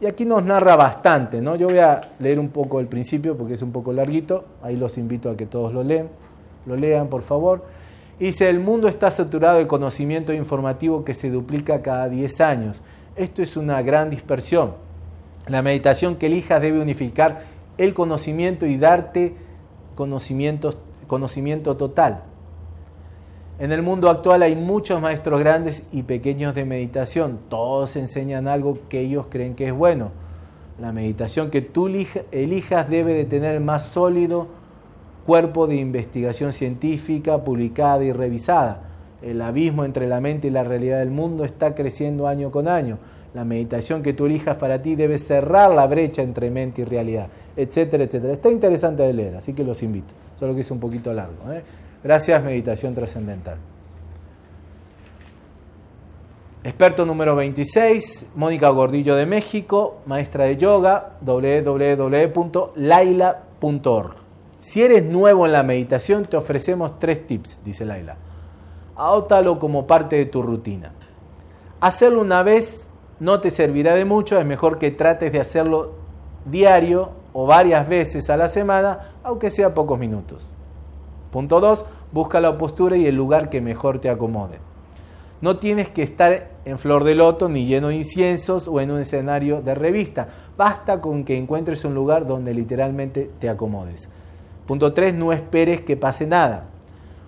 Y aquí nos narra bastante, ¿no? Yo voy a leer un poco el principio porque es un poco larguito, ahí los invito a que todos lo lean, lo lean por favor. Dice, el mundo está saturado de conocimiento informativo que se duplica cada 10 años. Esto es una gran dispersión. La meditación que elijas debe unificar el conocimiento y darte conocimiento, conocimiento total. En el mundo actual hay muchos maestros grandes y pequeños de meditación. Todos enseñan algo que ellos creen que es bueno. La meditación que tú elijas debe de tener más sólido cuerpo de investigación científica publicada y revisada. El abismo entre la mente y la realidad del mundo está creciendo año con año. La meditación que tú elijas para ti debe cerrar la brecha entre mente y realidad, etcétera, etcétera. Está interesante de leer, así que los invito. Solo que es un poquito largo. ¿eh? Gracias, Meditación Trascendental. Experto número 26, Mónica Gordillo de México, maestra de yoga, www.laila.org. Si eres nuevo en la meditación, te ofrecemos tres tips, dice Laila. Áutalo como parte de tu rutina. Hacerlo una vez no te servirá de mucho, es mejor que trates de hacerlo diario o varias veces a la semana, aunque sea pocos minutos. Punto 2. Busca la postura y el lugar que mejor te acomode. No tienes que estar en flor de loto ni lleno de inciensos o en un escenario de revista. Basta con que encuentres un lugar donde literalmente te acomodes. Punto 3. No esperes que pase nada.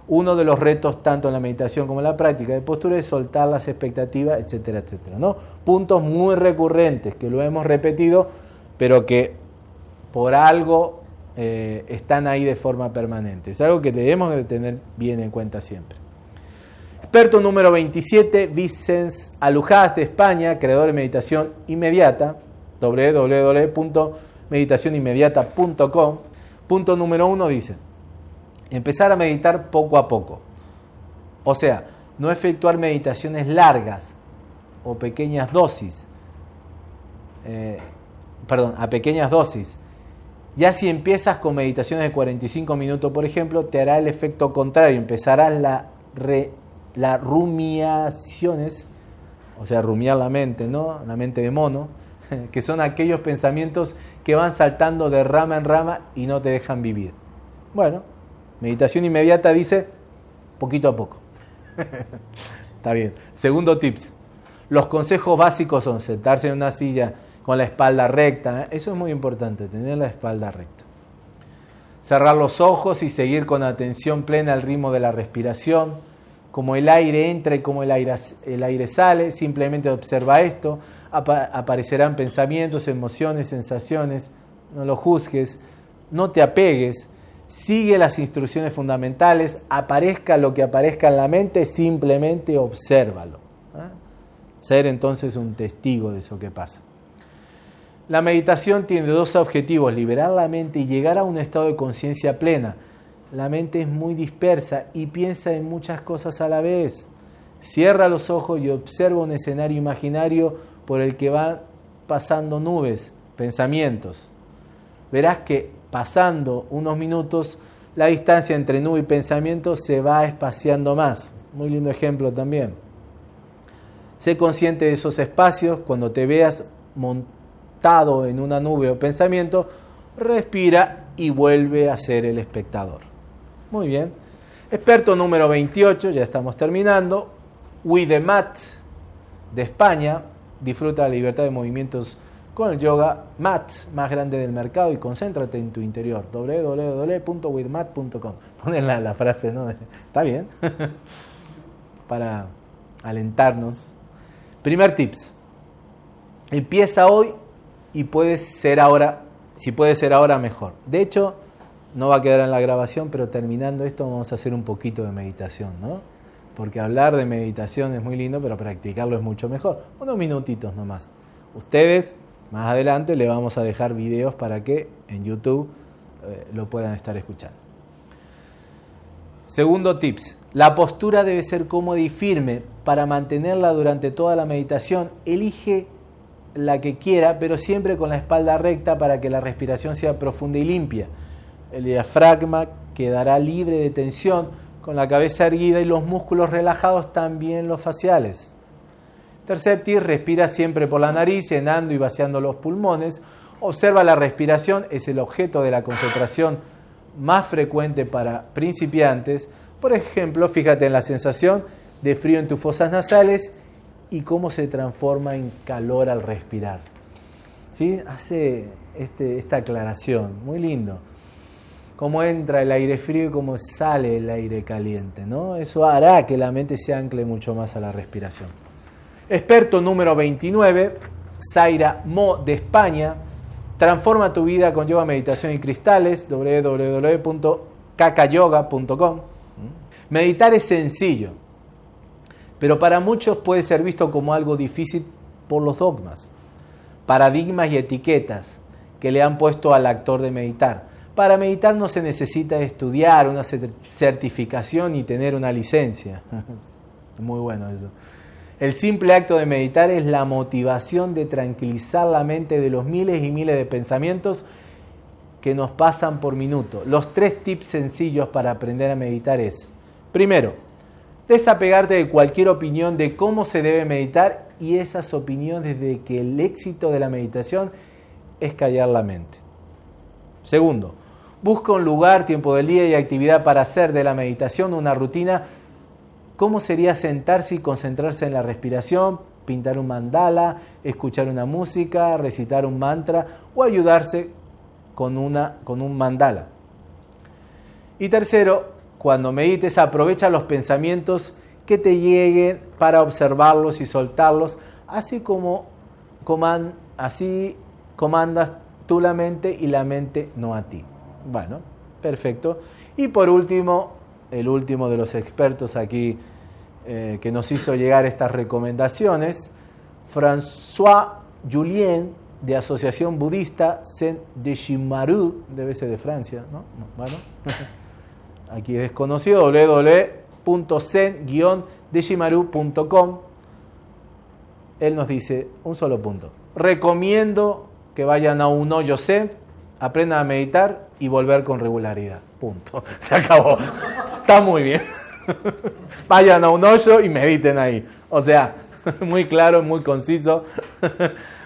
Uno de los retos tanto en la meditación como en la práctica de postura es soltar las expectativas, etcétera, etcétera. ¿no? Puntos muy recurrentes que lo hemos repetido, pero que por algo eh, están ahí de forma permanente. Es algo que debemos de tener bien en cuenta siempre. Experto número 27, Vicens Alujás de España, creador de meditación inmediata, www.meditacioninmediata.com. Punto número uno dice, empezar a meditar poco a poco. O sea, no efectuar meditaciones largas o pequeñas dosis. Eh, perdón, a pequeñas dosis. Ya si empiezas con meditaciones de 45 minutos, por ejemplo, te hará el efecto contrario. Empezarás la, la rumiaciones, o sea, rumiar la mente, ¿no? La mente de mono, que son aquellos pensamientos que van saltando de rama en rama y no te dejan vivir. Bueno, Meditación inmediata dice poquito a poco. Está bien. Segundo tips. Los consejos básicos son sentarse en una silla con la espalda recta. ¿eh? Eso es muy importante, tener la espalda recta. Cerrar los ojos y seguir con atención plena al ritmo de la respiración. Como el aire entra y como el aire, el aire sale, simplemente observa esto. aparecerán pensamientos, emociones, sensaciones. No lo juzgues, no te apegues sigue las instrucciones fundamentales, aparezca lo que aparezca en la mente, simplemente obsérvalo. ¿eh? Ser entonces un testigo de eso que pasa. La meditación tiene dos objetivos, liberar la mente y llegar a un estado de conciencia plena. La mente es muy dispersa y piensa en muchas cosas a la vez. Cierra los ojos y observa un escenario imaginario por el que van pasando nubes, pensamientos. Verás que pasando unos minutos, la distancia entre nube y pensamiento se va espaciando más. Muy lindo ejemplo también. Sé consciente de esos espacios cuando te veas montado en una nube o pensamiento, respira y vuelve a ser el espectador. Muy bien. Experto número 28, ya estamos terminando. Mat de España. Disfruta la libertad de movimientos con el yoga mat más grande del mercado y concéntrate en tu interior. www.withmat.com. Ponen la, la, frase, ¿no? Está bien. Para alentarnos. Primer tips. Empieza hoy y puedes ser ahora, si puede ser ahora mejor. De hecho, no va a quedar en la grabación, pero terminando esto vamos a hacer un poquito de meditación, ¿no? Porque hablar de meditación es muy lindo, pero practicarlo es mucho mejor. Unos minutitos nomás. Ustedes más adelante le vamos a dejar videos para que en YouTube eh, lo puedan estar escuchando. Segundo tips, la postura debe ser cómoda y firme. Para mantenerla durante toda la meditación, elige la que quiera, pero siempre con la espalda recta para que la respiración sea profunda y limpia. El diafragma quedará libre de tensión, con la cabeza erguida y los músculos relajados, también los faciales. Tercer tip, respira siempre por la nariz, llenando y vaciando los pulmones. Observa la respiración, es el objeto de la concentración más frecuente para principiantes. Por ejemplo, fíjate en la sensación de frío en tus fosas nasales y cómo se transforma en calor al respirar. ¿Sí? Hace este, esta aclaración, muy lindo. Cómo entra el aire frío y cómo sale el aire caliente. ¿no? Eso hará que la mente se ancle mucho más a la respiración. Experto número 29, Zaira Mo de España. Transforma tu vida con yoga, meditación y cristales, www.cacayoga.com. Meditar es sencillo, pero para muchos puede ser visto como algo difícil por los dogmas, paradigmas y etiquetas que le han puesto al actor de meditar. Para meditar no se necesita estudiar una certificación y tener una licencia. Muy bueno eso. El simple acto de meditar es la motivación de tranquilizar la mente de los miles y miles de pensamientos que nos pasan por minuto. Los tres tips sencillos para aprender a meditar es, primero, desapegarte de cualquier opinión de cómo se debe meditar y esas opiniones de que el éxito de la meditación es callar la mente. Segundo, busca un lugar, tiempo del día y actividad para hacer de la meditación una rutina ¿Cómo sería sentarse y concentrarse en la respiración, pintar un mandala, escuchar una música, recitar un mantra o ayudarse con, una, con un mandala? Y tercero, cuando medites, aprovecha los pensamientos que te lleguen para observarlos y soltarlos, así como así comandas tú la mente y la mente no a ti. Bueno, perfecto. Y por último, el último de los expertos aquí eh, que nos hizo llegar estas recomendaciones, François Julien, de Asociación Budista Saint de Shimaru, debe ser de Francia, ¿no? Bueno, aquí desconocido, www.zen-deshimaru.com. Él nos dice un solo punto. Recomiendo que vayan a un hoyo zen, aprendan a meditar y volver con regularidad. Punto. Se acabó. Está muy bien. Vayan a un hoyo y mediten ahí. O sea, muy claro, muy conciso.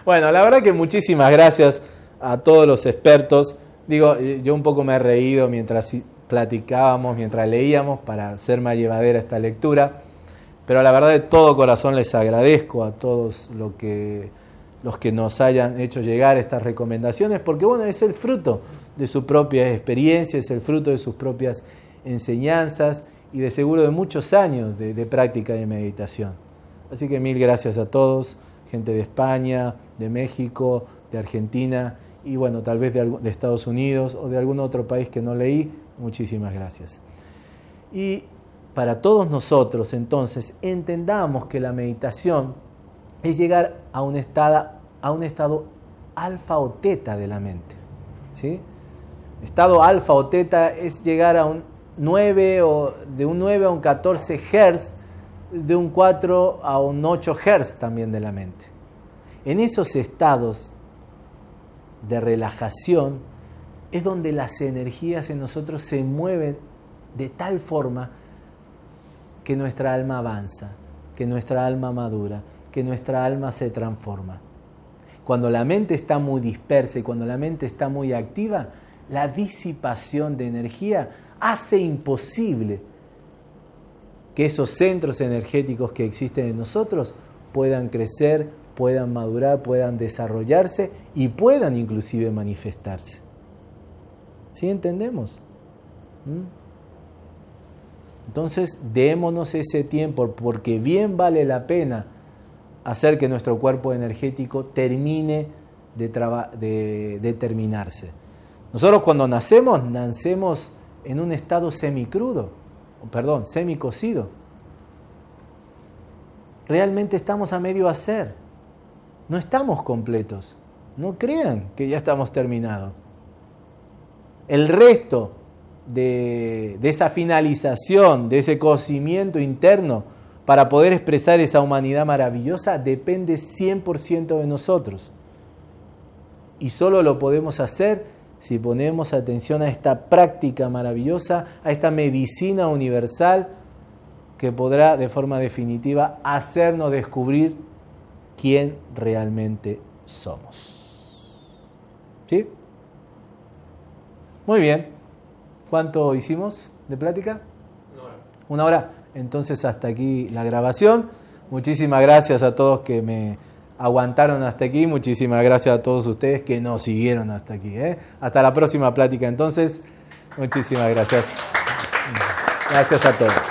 Bueno, la verdad que muchísimas gracias a todos los expertos. Digo, yo un poco me he reído mientras platicábamos, mientras leíamos, para hacer más llevadera esta lectura. Pero la verdad de todo corazón les agradezco a todos lo que, los que nos hayan hecho llegar estas recomendaciones, porque bueno, es el fruto de su propia experiencia, es el fruto de sus propias enseñanzas y de seguro de muchos años de, práctica de meditación. Así que mil gracias a todos, gente de España, de México, de Argentina y bueno, tal vez de, de Estados Unidos o de algún otro país que no leí, muchísimas gracias. Y para todos nosotros entonces entendamos que la meditación es llegar a un estado, a un estado alfa o teta de la mente. ¿sí? Estado alfa o teta es llegar a un 9 o de un 9 a un 14 Hz, de un 4 a un 8 Hz también de la mente. En esos estados de relajación es donde las energías en nosotros se mueven de tal forma que nuestra alma avanza, que nuestra alma madura, que nuestra alma se transforma. Cuando la mente está muy dispersa y cuando la mente está muy activa, la disipación de energía hace imposible que esos centros energéticos que existen en nosotros puedan crecer, puedan madurar, puedan desarrollarse y puedan inclusive manifestarse. ¿Sí entendemos? ¿Mm? Entonces, démonos ese tiempo porque bien vale la pena hacer que nuestro cuerpo energético termine de, de, terminarse. Nosotros cuando nacemos, nacemos en un estado semicrudo, perdón, semicocido. Realmente estamos a medio hacer. No estamos completos. No crean que ya estamos terminados. El resto de, de esa finalización, de ese cocimiento interno, para poder expresar esa humanidad maravillosa depende 100% de nosotros. Y solo lo podemos hacer si ponemos atención a esta práctica maravillosa, a esta medicina universal que podrá de forma definitiva hacernos descubrir quién realmente somos. ¿Sí? Muy bien. ¿Cuánto hicimos de plática? Una hora. Una hora. Entonces hasta aquí la grabación. Muchísimas gracias a todos que me aguantaron hasta aquí. Muchísimas gracias a todos ustedes que nos siguieron hasta aquí. ¿eh? Hasta la próxima plática entonces. Muchísimas gracias. Gracias a todos.